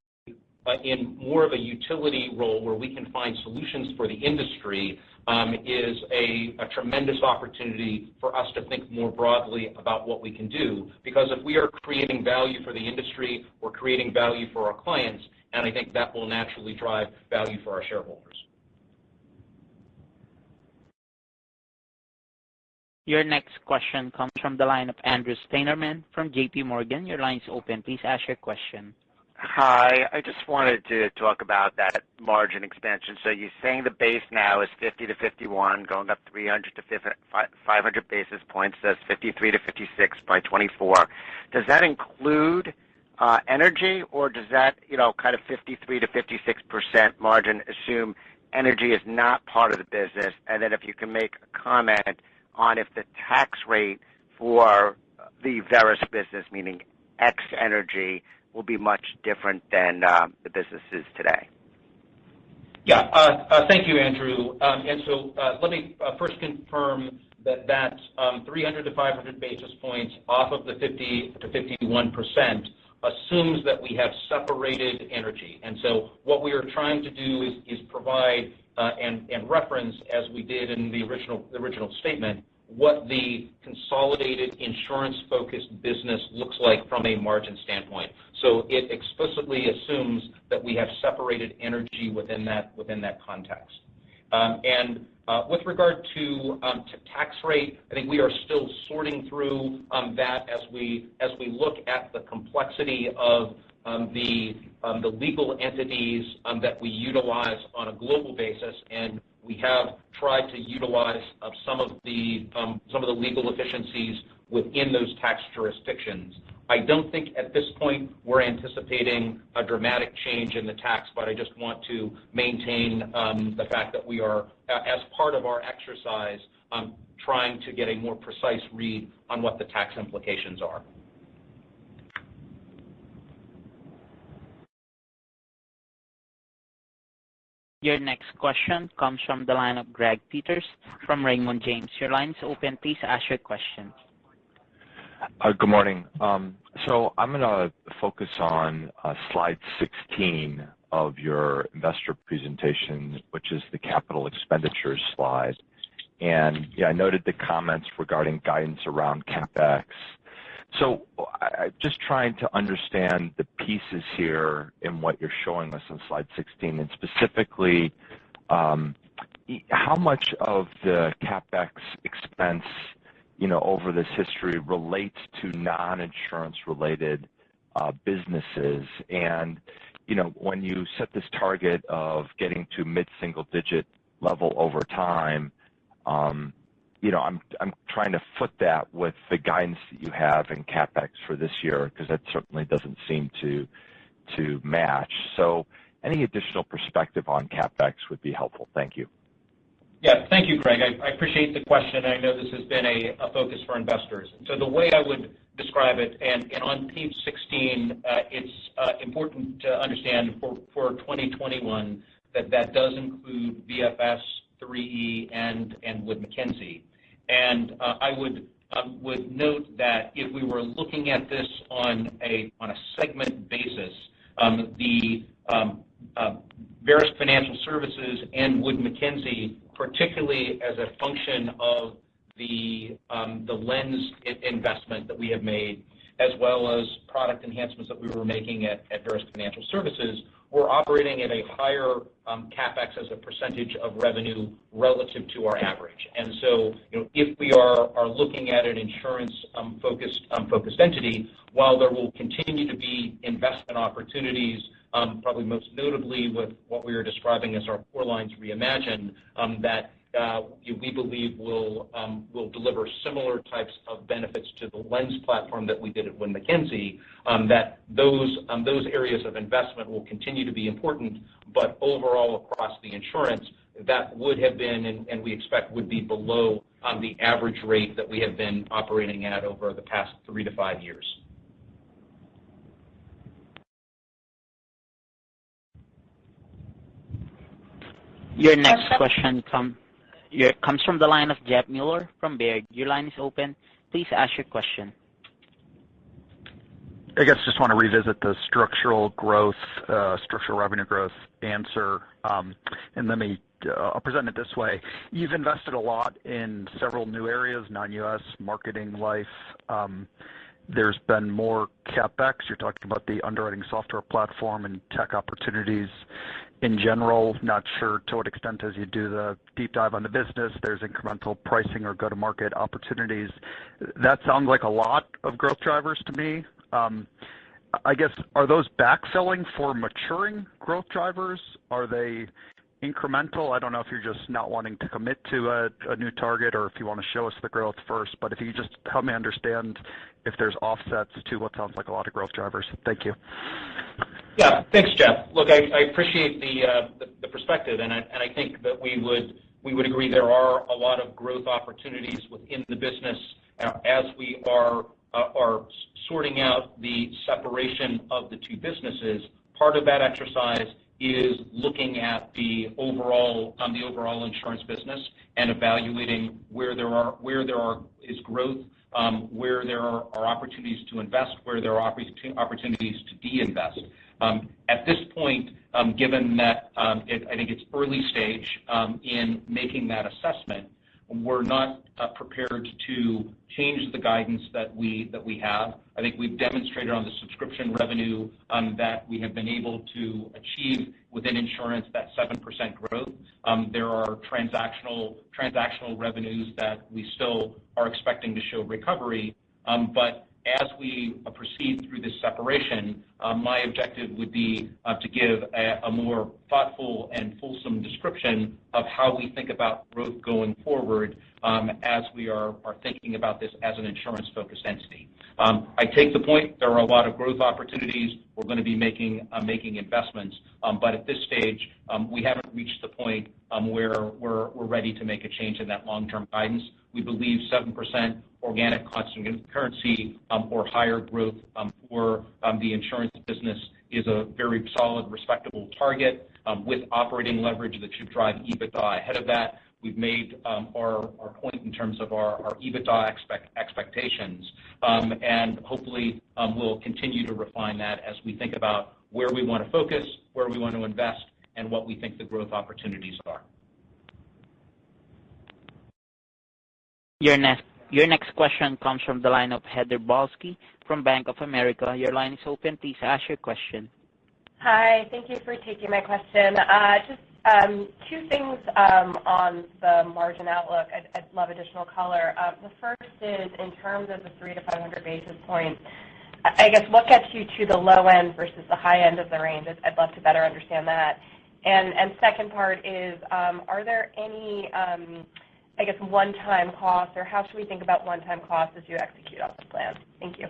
Speaker 4: uh, more of a utility role where we can find solutions for the industry, um, is a tremendous opportunity for us to think more broadly about what we can do. Because if we are creating value for the industry, we're creating value for our clients, and I think that will naturally drive value for our shareholders.
Speaker 1: Your next question comes from the line of Andrew Steinerman from JPMorgan. Your line is open. Please ask your question.
Speaker 10: Hi. I just wanted to talk about that margin expansion. So you're saying the base now is 50%-51%, going up 300-500 basis points. That's 53%-56% by 2024. Does that include uh, energy, or does that you know, kind of 53%-56% margin assume energy is not part of the business? And then if you can make a comment on if the tax rate for the Verisk business, meaning ex energy, will be much different than um, the business is today?
Speaker 4: Yeah. Uh, uh, thank you, Andrew. Um and so uh let me uh, first confirm that 300-500 um, basis points off of the 50%-51% assumes that we have separated energy. And so what we are trying to do is provide Uh, and reference, as we did in the original statement, what the consolidated insurance-focused business looks like from a margin standpoint. So it explicitly assumes that we have separated energy within that within that context. Um, and uh with regard to um, tax rate, I think we are still sorting through um, that as we as we look at the complexity of Um, the um, the legal entities um, that we utilize on a global basis, and we have tried to utilize some of the um some of the legal efficiencies within those tax jurisdictions. I don't think at this point we're anticipating a dramatic change in the tax, but I just want to maintain the fact that we are, as part of our exercise, trying to get a more precise read on what the tax implications are.
Speaker 1: Your next question comes from the line of Greg Peters from Raymond James. Your line is open. Please ask your question.
Speaker 11: Good morning. Um so I'm gonna focus on slide 16 of your investor presentation, which is the capital expenditures slide. And yeah, I noted the comments regarding guidance around CapEx. So just trying to understand the pieces here in what you're showing us on slide 16, and specifically, how much of the CapEx expense, you know, over this history relates to non-insurance related uh businesses? And you know, when you set this target of getting to mid-single digit level over time, you know, I'm I'm trying to foot that with the guidance that you have in CapEx for this year, 'cause that certainly doesn't seem to to match. So any additional perspective on CapEx would be helpful. Thank you.
Speaker 4: Yeah. Thank you, Greg. I appreciate the question. I know this has been a focus for investors. So the way I would describe it, and on page 16, uh, it's uh, important to understand for 2021 that that does include VFS, 3E, and Wood Mackenzie. And uh, I uh, would note that if we were looking at this on a on a segment basis, um, the um, uh, Verisk Financial Services and Wood Mackenzie, particularly as a function of um, the Lens investment that we have made, as well as product enhancements that we were making at Verisk Financial Services, we're operating at a higher um, CapEx as a percentage of revenue relative to our average. And so you know, if we are looking at an insurance um, focused um, focused entity, while there will continue to be investment opportunities, probably most notably with what we are describing as our Core Lines Reimagined, that Uh, we believe will um, will deliver similar types of benefits to the Lens platform that we did at Wood Mackenzie, um, that those um, those areas of investment will continue to be important. But overall, across the insurance, that would have been, and we expect would be below, the average rate that we have been operating at over the past three to five years.
Speaker 1: Your next question comes from the line of Jeff Meuler from Baird. Your line is open. Please ask your question.
Speaker 12: I guess just wanna revisit the structural growth, uh, structural revenue growth answer. Um, and let me, uh, I'll present it this way. You've invested a lot in several new areas, non-U.S. marketing, life. Um, there's been more CapEx. You're talking about the underwriting software platform and tech opportunities in general. Not sure to what extent as you do the deep dive on the business, there's incremental pricing or go-to-market opportunities. That sounds like a lot of growth drivers to me. Um, I guess, are those backfilling for maturing growth drivers? Are they incremental? I don't know if you're just not wanting to commit to a new target or if you wanna show us the growth first. but If you just help me understand if there's offsets to what sounds like a lot of growth drivers. Thank you.
Speaker 4: Yeah. Thanks, Jeff. Look, I appreciate the uh, perspective, and I think that we would we would agree there are a lot of growth opportunities within the business uh, as we are uh, are sorting out the separation of the two businesses, part of that exercise is looking at the overall um the overall insurance business and evaluating where there is growth, um, where there are opportunities to invest, where there are opportunities to de-invest. Um, at this point, um, given that um, I think it's early stage in making that assessment, we're not uh, prepared to change the guidance that we that we have. I think we've demonstrated on the subscription revenue that we have been able to achieve within insurance that 7% growth. There are transactional transactional revenues that we still are expecting to show recovery. As we uh, proceed through this separation, uh, my objective would be uh, to give a more thoughtful and fulsome description of how we think about growth going forward, um, as we are thinking about this as an insurance-focused entity. Um, I take the point. There are a lot of growth opportunities. We're gonna be making making investments. Um, but at this stage, we haven't reached the point where we're ready to make a change in that long-term guidance. We believe 7% organic constant currency um, or higher growth um, for um, the insurance business is a very solid, respectable target with operating leverage that should drive EBITDA ahead of that. We've made our point in terms of our EBITDA expectations. Um and hopefully, we'll continue to refine that as we think about where we wanna focus, where we want to invest, and what we think the growth opportunities are.
Speaker 1: Your next question comes from the line of Heather Balsky from Bank of America. Your line is open. Please ask your question.
Speaker 13: Hi. Thank you for taking my question. Uh, just um, two things um, on the margin outlook. I'd love additional color. Uh, the first is in terms of the 300-500 basis points. I guess, what gets you to the low end versus the high end of the range? I'd love to better understand that. Second part is, um, are there any, I guess, one-time costs, or how should we think about one-time costs as you execute on the plan? Thank you.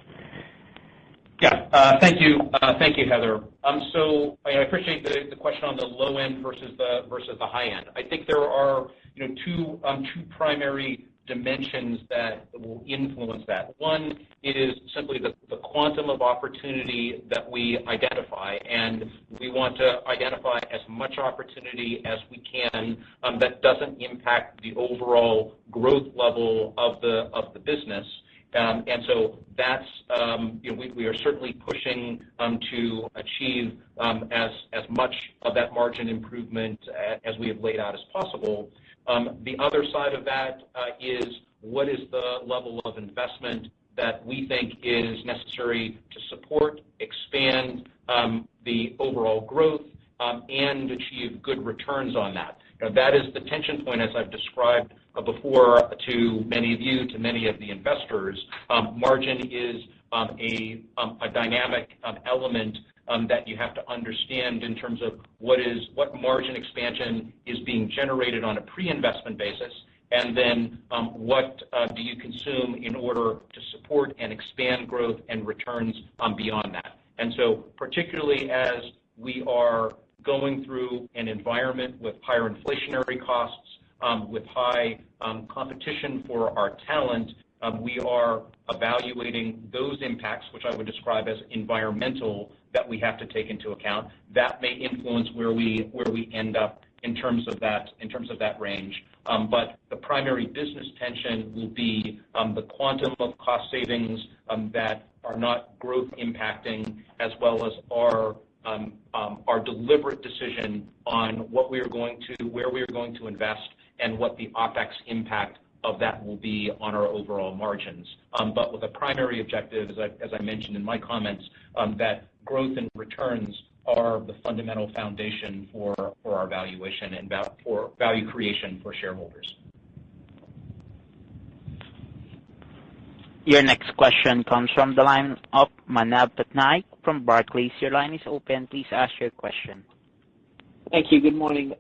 Speaker 4: Yeah. Uh, thank you. Uh, thank you, Heather. Um, so I appreciate the question on the low end versus the high end. I think there are, you know, two um, primary dimensions that will influence that. One is simply the quantum of opportunity that we identify, and we want to identify as much opportunity as we can um, that doesn't impact the overall growth level of the business. Um, and so that's, um, you know, we are certainly pushing to achieve as as much of that margin improvement uh, as we have laid out as possible. Um, the other side of that uh, is what is the level of investment that we think is necessary to support, expand um, the overall growth, um, and achieve good returns on that. That is the tension point, as I've described uh, before to many of you, to many of the investors. Margin is a dynamic element Um, that you have to understand in terms of what is what margin expansion is being generated on a pre-investment basis, and then um, what uh, do you consume in order to support and expand growth and returns um, beyond that. And so particularly as we are going through an environment with higher inflationary costs, with high competition for our talent, Um, we are evaluating those impacts, which I would describe as environmental, that we have to take into account. That may influence where we where we end up in terms of that in terms of that range. Um, but the primary business tension will be um, the quantum of cost savings that are not growth impacting, as well as our our deliberate decision on what we are going to, where we are going to invest and what the OpEx impact of that will be on our overall margins. Um but with a primary objective, as I mentioned in my comments, that growth and returns are the fundamental foundation for our valuation and for value creation for shareholders.
Speaker 1: Your next question comes from the line of Manav Patnaik from Barclays. Your line is open. Please ask your question.
Speaker 14: Thank you. Good morning.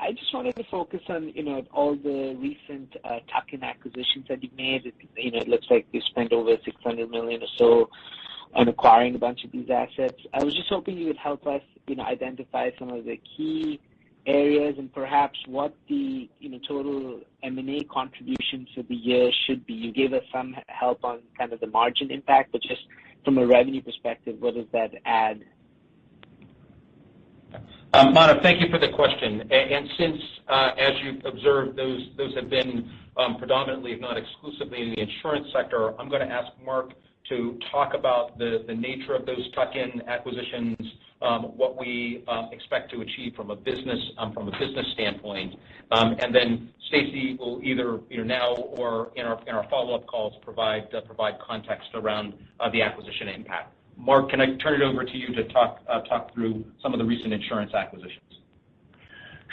Speaker 14: I just wanted to focus on, you know, all the recent uh, tuck-in acquisitions that you've made. You know, it looks like you spent over 600 million or so on acquiring a bunch of these assets. I was just hoping you would help us, you know, identify some of the key areas and perhaps what the, you know, total M&A contribution for the year should be? You gave us some help on kind of the margin impact, but just from a revenue perspective, what does that add?
Speaker 4: Um, Manav, thank you for the question. And since, uh, as you've observed, those those have been um, predominantly, if not exclusively in the insurance sector, I'm gonna ask Mark to talk about the the nature of those tuck-in acquisitions, um, what we expect to achieve from a business um from a business standpoint. Um and then Stacey will either, you know, now or in our in our follow-up calls, provide uh, provide context around uh, the acquisition impact. Mark, can I turn it over to you to talk uh, talk through some of the recent insurance acquisitions?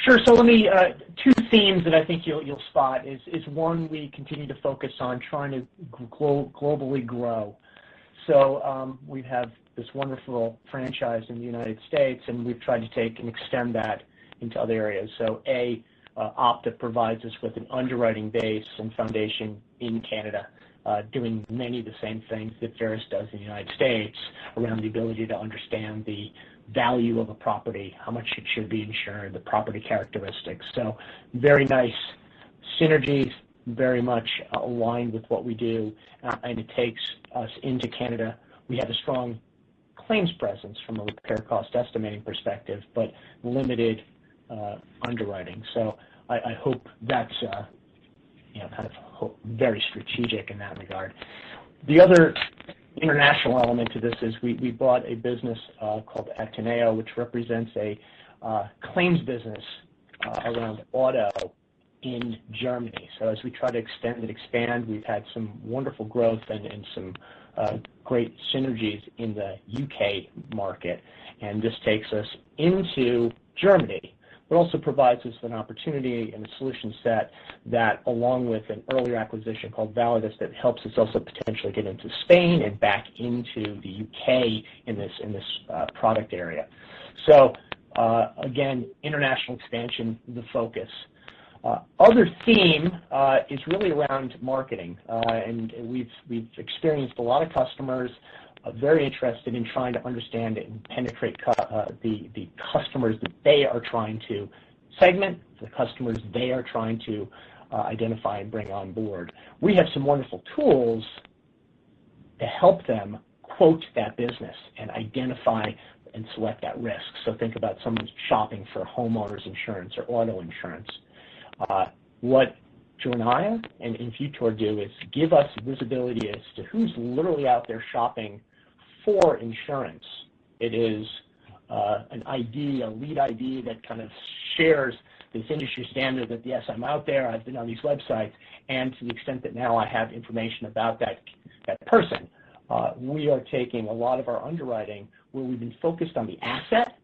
Speaker 5: Sure. So let me uh, two themes that I think you'll spot is one, we continue to focus on trying to globally grow. So, um, we have this wonderful franchise in the United States, and we've tried to take and extend that into other areas. Uh, Opta provides us with an underwriting base and foundation in Canada, uh, doing many of the same things that Verisk does in the United States around the ability to understand the value of a property, how much it should be insured, the property characteristics. So very nice synergies, very much aligned with what we do, uh, and it takes us into Canada. We have a strong claims presence from a repair cost estimating perspective, but limited underwriting. I hope that's, uh, you know, kind of very strategic in that regard. The other international element to this is we bought a business uh, called Actineo, which represents a uh, claims business around auto in Germany. So as we try to extend and expand, we've had some wonderful growth and some great synergies in the U.K. market. And this takes us into Germany, but also provides us an opportunity and a solution set that, along with an earlier acquisition called Validus, that helps us also potentially get into Spain and back into the U.K. in this uh, product area. So uh, again, international expansion, the focus. Uh, other theme is really around marketing. And we've experienced a lot of customers Uh, very interested in trying to understand and penetrate uh, the customers that they are trying to segment, the customers they are trying to uh, identify and bring on board. We have some wonderful tools to help them quote that business and identify and select that risk. So think about someone shopping for homeowners insurance or auto insurance. What Jornaya and Infutor do is give us visibility as to who's literally out there shopping for insurance. It is uh, an ID, a lead ID that kind of shares this industry standard that, yes, I'm out there, I've been on these websites, and to the extent that now I have information about that person. Uh, we are taking a lot of our underwriting where we've been focused on the asset,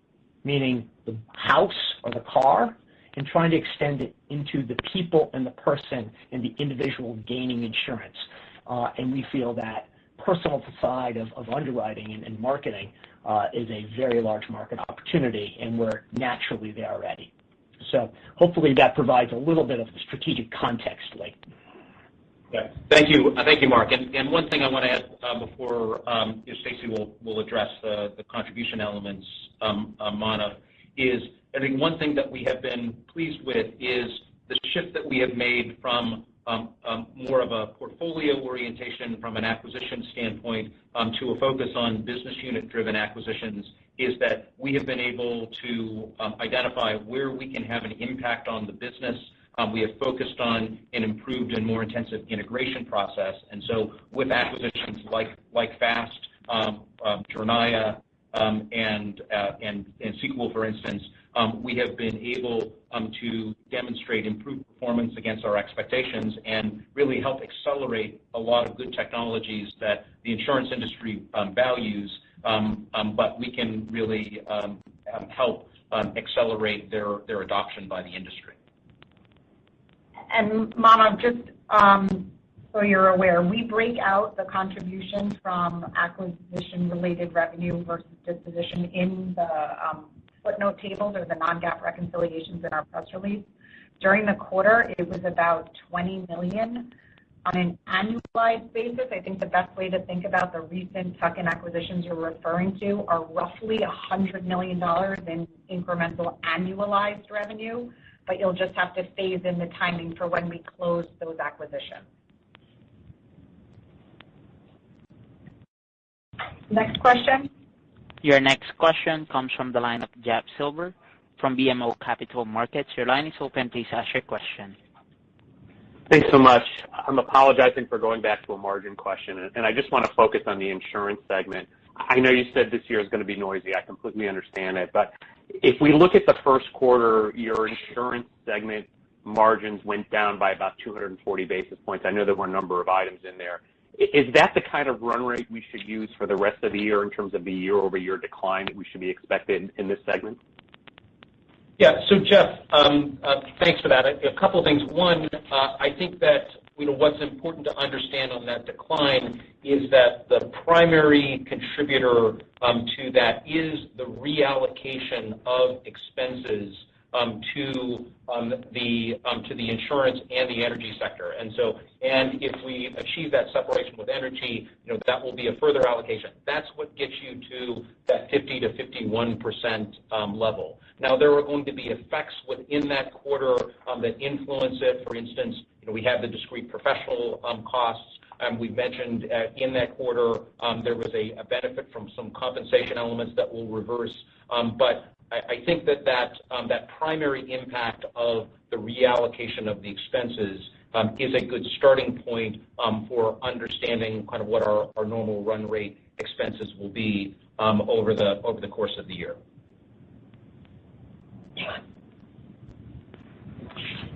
Speaker 5: meaning the house or the car, and trying to extend it into the people and the person and the individual gaining insurance. Uh, and we feel that personal side of underwriting and marketing uh, is a very large market opportunity, and we're naturally there already. So hopefully that provides a little bit of strategic context, Lee.
Speaker 4: Yeah. Thank you. Uh, thank you, Mark. And one thing I wanna add uh, before um, Stacey will address the contribution elements, um, Manav, is I think one thing that we have been pleased with is the shift that we have made from Um, um, more of a portfolio orientation from an acquisition standpoint um, to a focus on business unit-driven acquisitions, is that we have been able to identify where we can have an impact on the business. We have focused on an improved and more intensive integration process. And so with acquisitions like like FAST, Jornaya, uh, and Sequel, for instance, Um, we have been able um, to demonstrate improved performance against our expectations and really help accelerate a lot of good technologies that the insurance industry um, values, but we can really help accelerate their adoption by the industry.
Speaker 2: Manav, just so you're aware, we break out the contribution from acquisition-related revenue versus disposition in the footnote tables or the non-GAAP reconciliations in our press release. During the quarter, it was about 20 million. On an annualized basis, I think the best way to think about the recent tuck-in acquisitions you're referring to are roughly $100 million in incremental annualized revenue, but you'll just have to phase in the timing for when we close those acquisitions. Next question.
Speaker 1: Your next question comes from the line of Jeff Silber from BMO Capital Markets. Your line is open. Please ask your question.
Speaker 15: Thanks so much. I'm apologizing for going back to a margin question, and I just wanna focus on the insurance segment. I know you said this year is gonna be noisy. I completely understand it. But if we look at the first quarter, your insurance segment margins went down by about 240 basis points. I know there were a number of items in there. Is that the kind of run rate we should use for the rest of the year in terms of the year-over-year decline that we should be expecting in this segment?
Speaker 4: Yeah. So Jeff, um, uh, thanks for that. A couple of things. One, uh, I think that, you know, what's important to understand on that decline is that the primary contributor um, to that is the reallocation of expenses Um, to um, the um to the insurance and the energy sector. And so and if we achieve that separation with energy, you know, that will be a further allocation. That's what gets you to that 50%-51% um, level. Now, there are going to be effects within that quarter that influence it. For instance, you know, we have the discrete professional costs. We've mentioned uh, in that quarter there was a benefit from some compensation elements that will reverse. I think that that um that primary impact of the reallocation of the expenses um, is a good starting point um, for understanding kind of what our normal run rate expenses will be um, over the over the course of the year.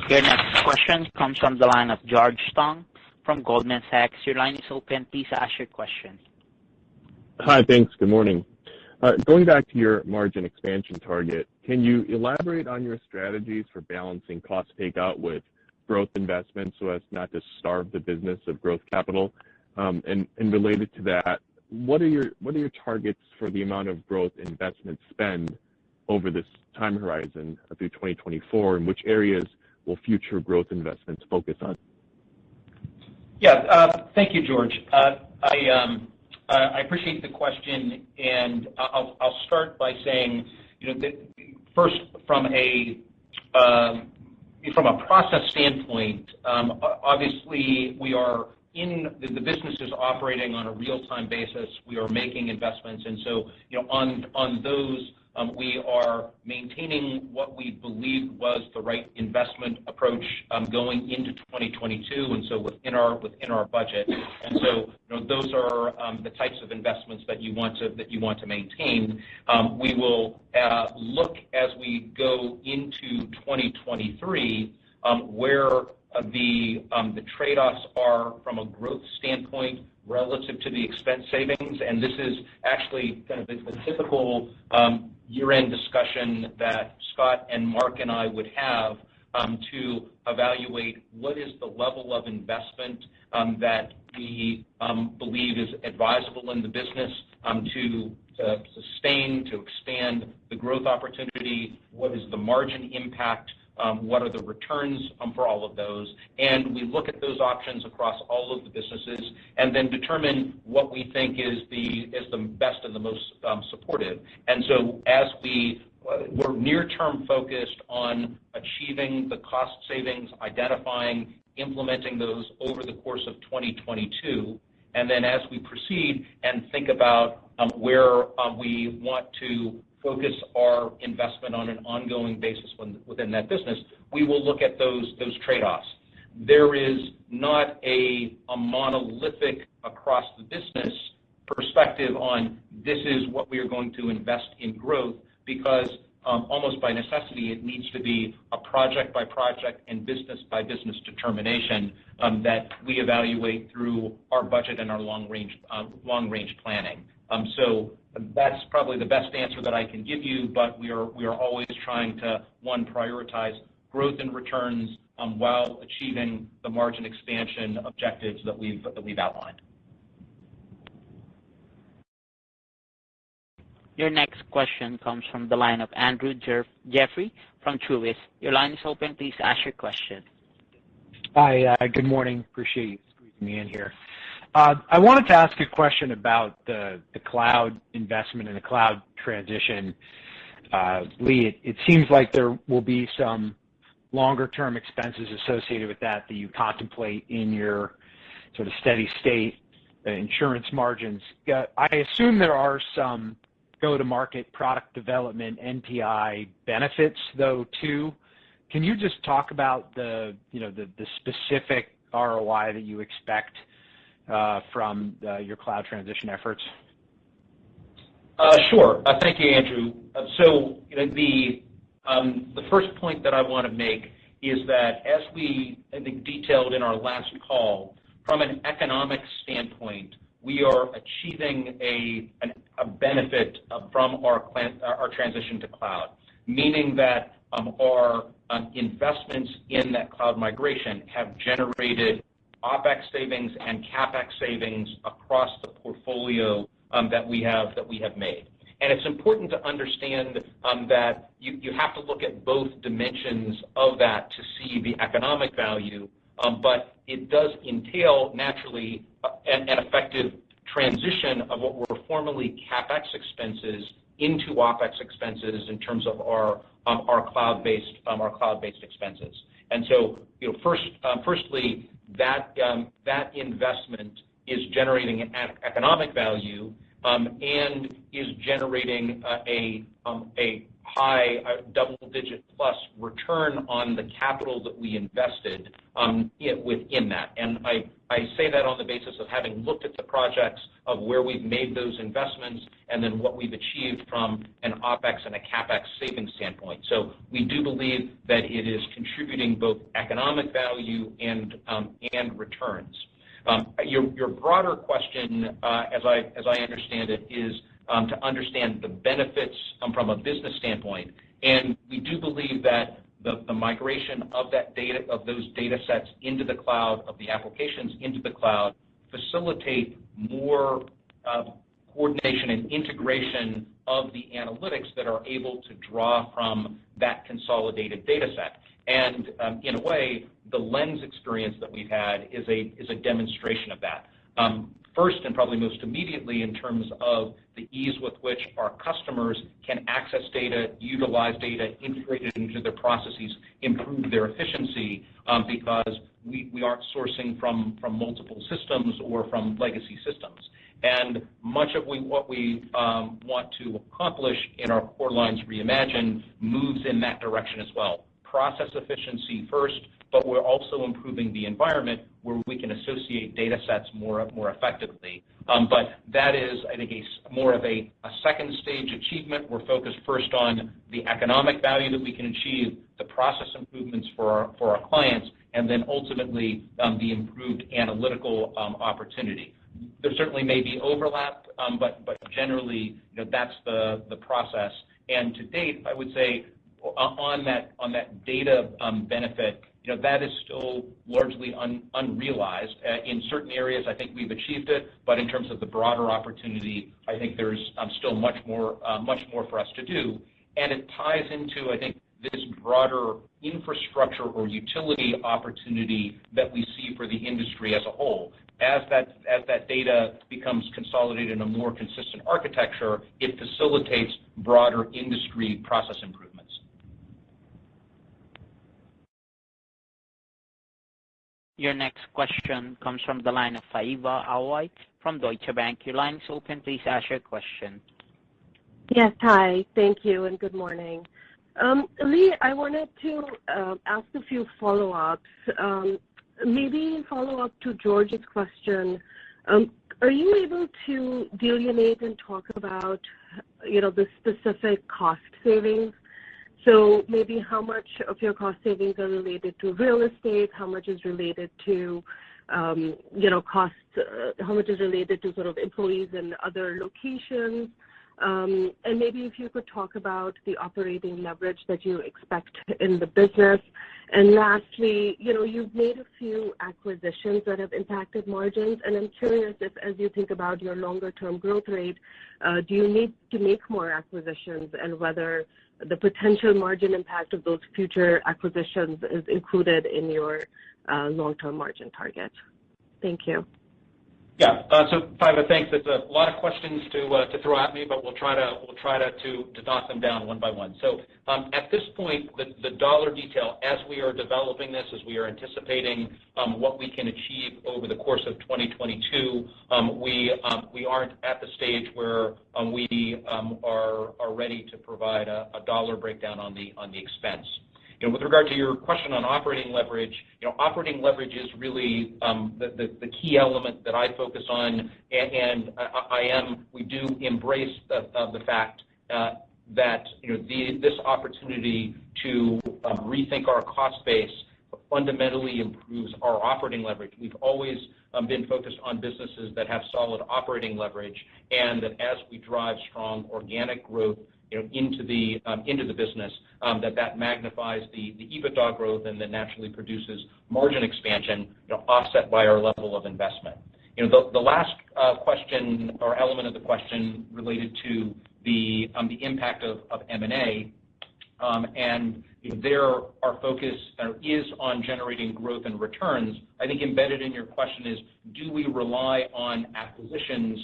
Speaker 1: Your next question comes from the line of George Tong from Goldman Sachs. Your line is open. Please ask your question.
Speaker 16: Hi. Thanks. Good morning. Uh, going back to your margin expansion target, can you elaborate on your strategies for balancing cost takeout with growth investments so as not to starve the business of growth capital? Um, and related to that, what are your what are your targets for the amount of growth investment spend over this time horizon through 2024, and which areas will future growth investments focus on?
Speaker 4: Yeah. Uh, thank you, George. Uh, I um, appreciate the question, and I'll start by saying, you know, that first from a um from a process standpoint, obviously we are in the business is operating on a real-time basis. We are making investments. And so you know, on on those, Um, we are maintaining what we believe was the right investment approach, um, going into 2022, within our within our budget. And so you know, those are um, the types of investments that you want to that you want to maintain. We will uh, look as we go into 2023, Um, where uh, um, the trade-offs are from a growth standpoint relative to the expense savings. And this is actually kind of the typical um, year-end discussion that Scott and Mark and I would have to evaluate what is the level of investment that we believe is advisable in the business to sustain, to expand the growth opportunity, what is the margin impact, Um, what are the returns um, for all of those. And we look at those options across all of the businesses and then determine what we think is the is the best and the most um, supportive. And so as uh, We're near-term focused on achieving the cost savings, identifying, implementing those over the course of 2022. and then As we proceed and think about where we want to focus our investment on an ongoing basis within that business, we will look at those trade-offs. There is not a monolithic across the business perspective on this is what we are going to invest in growth because almost by necessity, it needs to be a project-by-project and business-by-business determination that we evaluate through our budget and our long range, uh planning. Um, that's probably the best answer that I can give you, but we are we are always trying to, one, prioritize growth and returns um, while achieving the margin expansion objectives that we've outlined.
Speaker 1: Your next question comes from the line of Andrew Jeffrey from Truist. Your line is open. Please ask your question.
Speaker 17: Hi. Uh, good morning. Appreciate you squeezing me in here. Uh, I wanted to ask a question about the the cloud investment and the cloud transition. Uh, Lee, it seems like there will be some longer-term expenses associated with that that you contemplate in your sort of steady state uh, insurance margins. I assume there are some go-to-market product development NPI benefits, though, too. Can you just talk about the, you know, the specific ROI that you expect Uh, from uh, your cloud transition efforts?
Speaker 4: Uh, sure. Thank you, Andrew. So you know, um, the first point that I wanna make is that as we, I think, detailed in our last call, from an economic standpoint, we are achieving a a benefit from our our transition to cloud. Meaning that um, our um, investments in that cloud migration have generated OpEx savings and CapEx savings across the portfolio um, that we have that we have made. And it's important to understand um, that you have to look at both dimensions of that to see the economic value, um, but it does entail naturally uh, an effective transition of what were formerly CapEx expenses into OpEx expenses in terms of our um our cloud-based um expenses. And so, you know, firstly, Um, that investment is generating an economic value um, and is generating a um, high uh, double-digit plus return on the capital that we invested um, within that. And I say that on the basis of having looked at the projects of where we've made those investments and then what we've achieved from an OpEx and a CapEx savings standpoint. So we do believe that it is contributing both economic value and um, and returns. Um, your broader question, uh as I as I understand it, is Um, to understand the benefits um, from a business standpoint. And we do believe that the migration of that data, of those datasets into the cloud, of the applications into the cloud, facilitate more uh, coordination and integration of the analytics that are able to draw from that consolidated dataset. Um, in a way, the Lens experience that we've had is a is a demonstration of that. First, and probably most immediately in terms of the ease with which our customers can access data, utilize data, integrate it into their processes, improve their efficiency, um, because we aren't sourcing from multiple systems or from legacy systems. And much of what we um, want to accomplish in our Core Lines Reimagined moves in that direction as well. Process efficiency first, but we're also improving the environment where we can associate datasets more more effectively. Um, but that is, I think, more of a second stage achievement. We're focused first on the economic value that we can achieve, the process improvements for for our clients, and then ultimately, um, the improved analytical um, opportunity. There certainly may be overlap, but but generally, you know, that's the process. And to date, I would say on that on that data benefit, you know, that is still largely unrealized. In certain areas, I think we've achieved it, but in terms of the broader opportunity, I think there's still much more uh much more for us to do. And it ties into, I think, this broader infrastructure or utility opportunity that we see for the industry as a whole. As that as that data becomes consolidated in a more consistent architecture, it facilitates broader industry process improvements.
Speaker 1: Your next question comes from the line of Faiza Alwy from Deutsche Bank. Your line is open. Please ask your question.
Speaker 18: Yes. Hi. Thank you, and good morning. Um, Lee, I wanted to uh, ask a few follow-ups. Um, maybe follow up to George's question. Um, are you able to delineate and talk about, you know, the specific cost savings? So maybe how much of your cost savings are related to real estate? How much is related to, um, you know, costs? Uh, how much is related to sort of employees in other locations? Um, and maybe if you could talk about the operating leverage that you expect in the business. And lastly, you know, you've made a few acquisitions that have impacted margins, and I'm curious if, as you think about your longer term growth rate, uh, do you need to make more acquisitions and whether the potential margin impact of those future acquisitions is included in your uh, long-term margin target? Thank you.
Speaker 4: Yeah. Faiza, thanks. It's a lot of questions uh, to throw at me, but we'll try to we'll try to to to knock them down one by one. So um at this point, the dollar detail as we are developing this, as we are anticipating um, what we can achieve over the course of 2022, um, um, we aren't at the stage where we are ready to provide a dollar breakdown on the on the expense. Know, with regard to your question on operating leverage, you know, operating leverage is really um, the key element that I focus on. And we do embrace the uh, the fact uh, that, you know, the this opportunity to um, rethink our cost base fundamentally improves our operating leverage. We've always um, been focused on businesses that have solid operating leverage, and that as we drive strong organic growth, you know, into the um, business, um, that that magnifies the EBITDA growth and then naturally produces margin expansion, you know, offset by our level of investment. You know, the last uh, question or element of the question related to the um, the impact of M&A, and there our focus uh, is on generating growth and returns. I think embedded in your question is, do we rely on acquisitions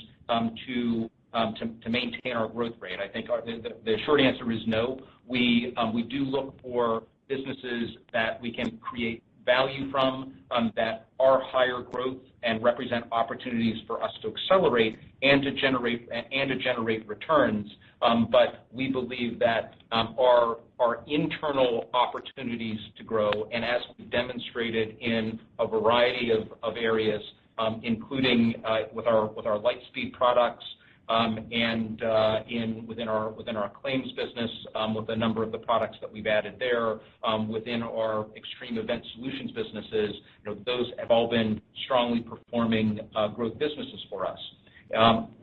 Speaker 4: to Um, maintain our growth rate? I think the short answer is no. We um, we do look for businesses that we can create value from, um, that are higher growth and represent opportunities for us to accelerate and to generate and and to generate returns. Um but we believe that our internal opportunities to grow, and as we've demonstrated in a variety of areas, including uh, with our with our LightSpeed products, Um, and uh, within our within our claims business, um, with a number of the products that we've added there, um, within our Extreme Event Solutions businesses, you know, those have all been strongly performing uh, growth businesses for us.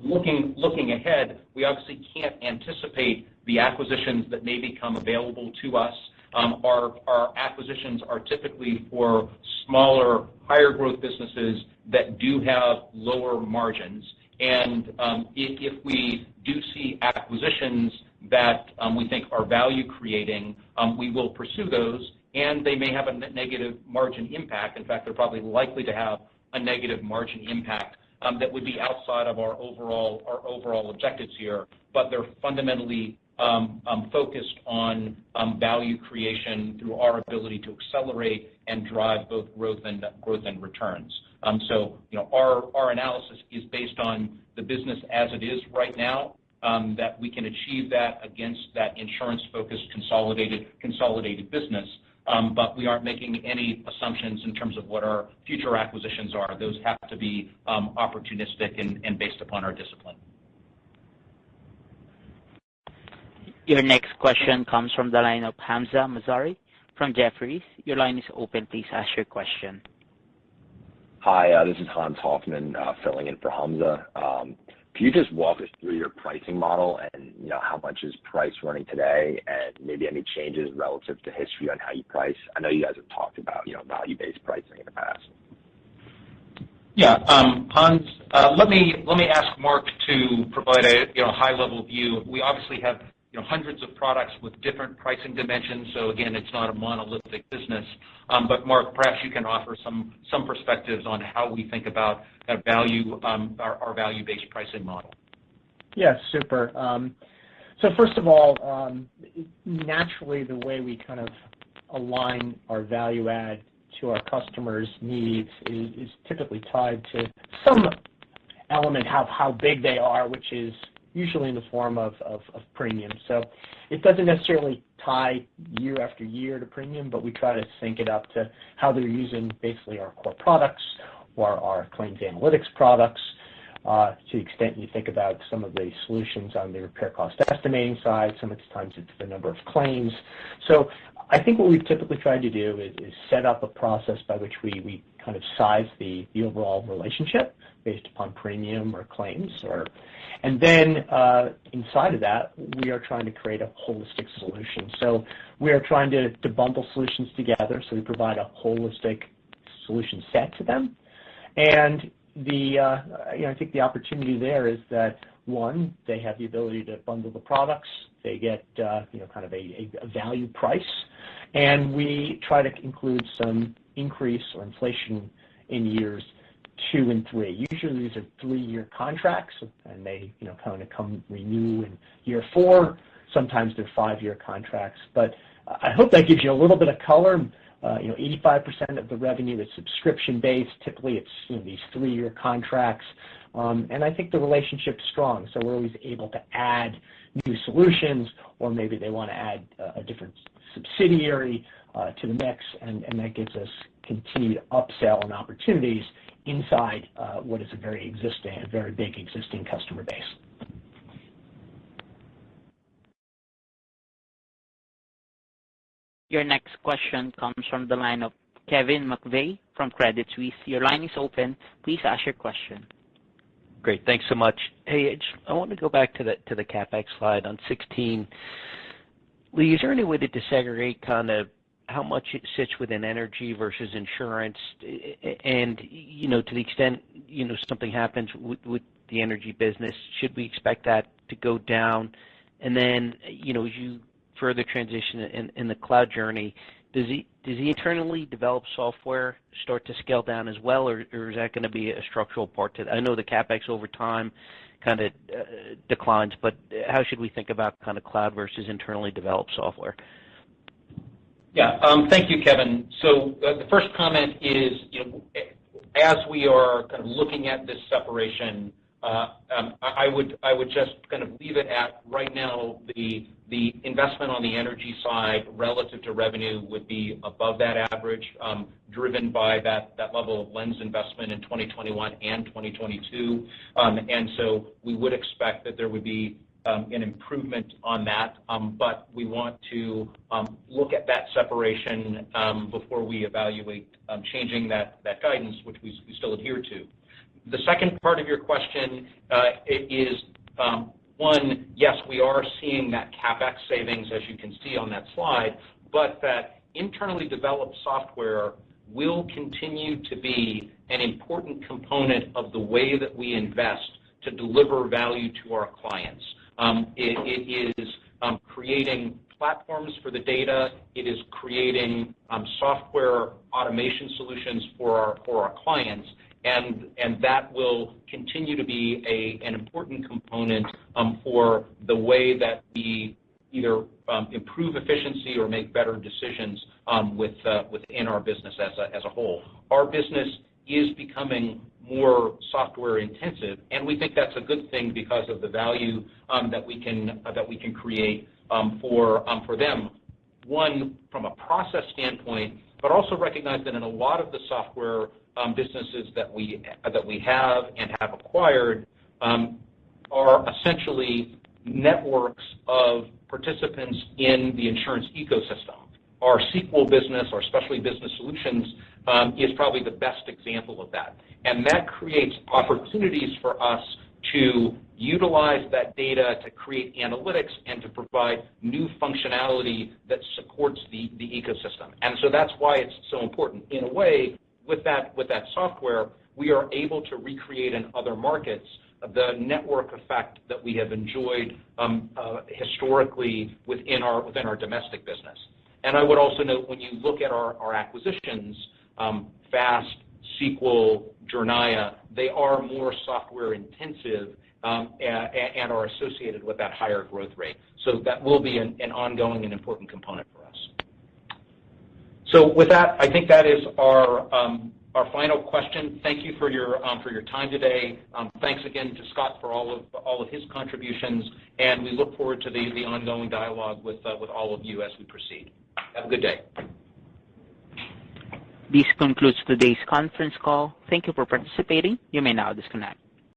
Speaker 4: Looking looking ahead, we obviously can't anticipate the acquisitions that may become available to us. Our acquisitions are typically for smaller, higher growth businesses that do have lower margins. Um, if we do see acquisitions that um, we think are value creating, um, we will pursue those, and they may have a negative margin impact. In fact, they're probably likely to have a negative margin impact that would be outside of our overall our overall objectives here. But they're fundamentally Um, um, focused on um, value creation through our ability to accelerate and drive both growth and growth and returns. Um so you know, our our analysis is based on the business as it is right now, that we can achieve that against that insurance-focused consolidated consolidated business. Um but we aren't making any assumptions in terms of what our future acquisitions are. Those have to be opportunistic and based upon our discipline.
Speaker 1: Your next question comes from the line of Hamzah Mazari from Jefferies. Your line is open. Please ask your question.
Speaker 19: Hi, uh, this is Hans Hoffman, uh, filling in for Hamzah. Um, can you just walk us through your pricing model and, you know, how much is price running today and maybe any changes relative to history on how you price? I know you guys have talked about, you know, value-based pricing in the past.
Speaker 4: Yeah. Um, Hans, uh, let me ask Mark to provide a, you know, high-level view. We obviously have, you know, hundreds of products with different pricing dimensions, so again, it's not a monolithic business. Um but Mark, perhaps you can offer some some perspectives on how we think about value, um, our value-based pricing model.
Speaker 5: Yes, super. Um, first of all, um, naturally, the way we kind of align our value add to our customers' needs is typically tied to some element of how big they are, which is usually in the form of premium. So it doesn't necessarily tie year after year to premium, but we try to sync it up to how they're using basically our core products or our claims analytics products, uh, to the extent you think about some of the solutions on the repair cost estimating side, sometimes it's the number of claims. I think what we've typically tried to do is set up a process by which we kind of size the overall relationship based upon premium or claims. Or. And then uh inside of that, we are trying to create a holistic solution. So we are trying to bundle solutions together, so we provide a holistic solution set to them. And the, you know, I think the opportunity there is that, one, they have the ability to bundle the products. They get, uh, you know, kind of a value price. And we try to include some increase or inflation in years two and three. Usually, these are three-year contracts, and they, you know, kind of come renew in year four. Sometimes they're five-year contracts. But I hope that gives you a little bit of color. Uh, you know, 85% of the revenue is subscription-based. Typically, it's, you know, these three-year contracts. Um, I think the relationship's strong, so we're always able to add new solutions or maybe they wanna add a different subsidiary uh, to the mix, and that gives us continued upsell and opportunities inside uh, what is a very existing and very big existing customer base.
Speaker 1: Your next question comes from the line of Kevin McVeigh from Credit Suisse. Your line is open. Please ask your question.
Speaker 20: Great. Thanks so much. Hey, I want to go back to the to the CapEx slide on 16. Lee, is there any way to disaggregate kind of how much it sits within energy versus insurance? And, you know, to the extent, you know, something happens with the energy business, should we expect that to go down? And then, you know, as you further transition in the cloud journey, does the internally developed software start to scale down as well, or is that gonna be a structural part to that? I know the CapEx over time kinda uh, declines, but how should we think about kind of cloud versus internally developed software?
Speaker 4: Yeah. Um, thank you, Kevin. So uh, the first comment is, you know, as we are kind of looking at this separation, Uh, um, I I would I would just kind of leave it at right now, the the investment on the energy side relative to revenue would be above that average, um, driven by that that level of Lens investment in 2021 and 2022. Um, we would expect that there would be an improvement on that. Um, but we want to look at that separation before we evaluate changing that that guidance, which we still adhere to. The second part of your question uh, is um, one, yes, we are seeing that CapEx savings, as you can see on that slide, but that internally developed software will continue to be an important component of the way that we invest to deliver value to our clients. Um, it is um, creating platforms for the data. It is creating software automation solutions for our for our clients, and that will continue to be an important component um, for the way that we either um, improve efficiency or make better decisions um, with uh, within our business as as a whole. Our business is becoming more software intensive, and we think that's a good thing because of the value that we can uh that we can create for for them. One, from a process standpoint, but also recognize that in a lot of the software Um, businesses that we that we have and have acquired um, are essentially networks of participants in the insurance ecosystem. Our Sequel business, our Specialty Business Solutions, um, is probably the best example of that. And that creates opportunities for us to utilize that data to create analytics and to provide new functionality that supports the ecosystem. And so that's why it's so important. In a way, with that with that software, we are able to recreate in other markets the network effect that we have enjoyed um, uh, historically within our domestic business. And I would also note when you look at our acquisitions, um, FAST, Sequel, Jornaya, they are more software intensive um, and are associated with that higher growth rate. So that will be an ongoing and important component for us. So with that, I think that is our um, our final question. Thank you for your um for your time today. Um, thanks again to Scott for all of all of his contributions, and we look forward to the ongoing dialogue with uh, with all of you as we proceed. Have a good day.
Speaker 1: This concludes today's conference call. Thank you for participating. You may now disconnect.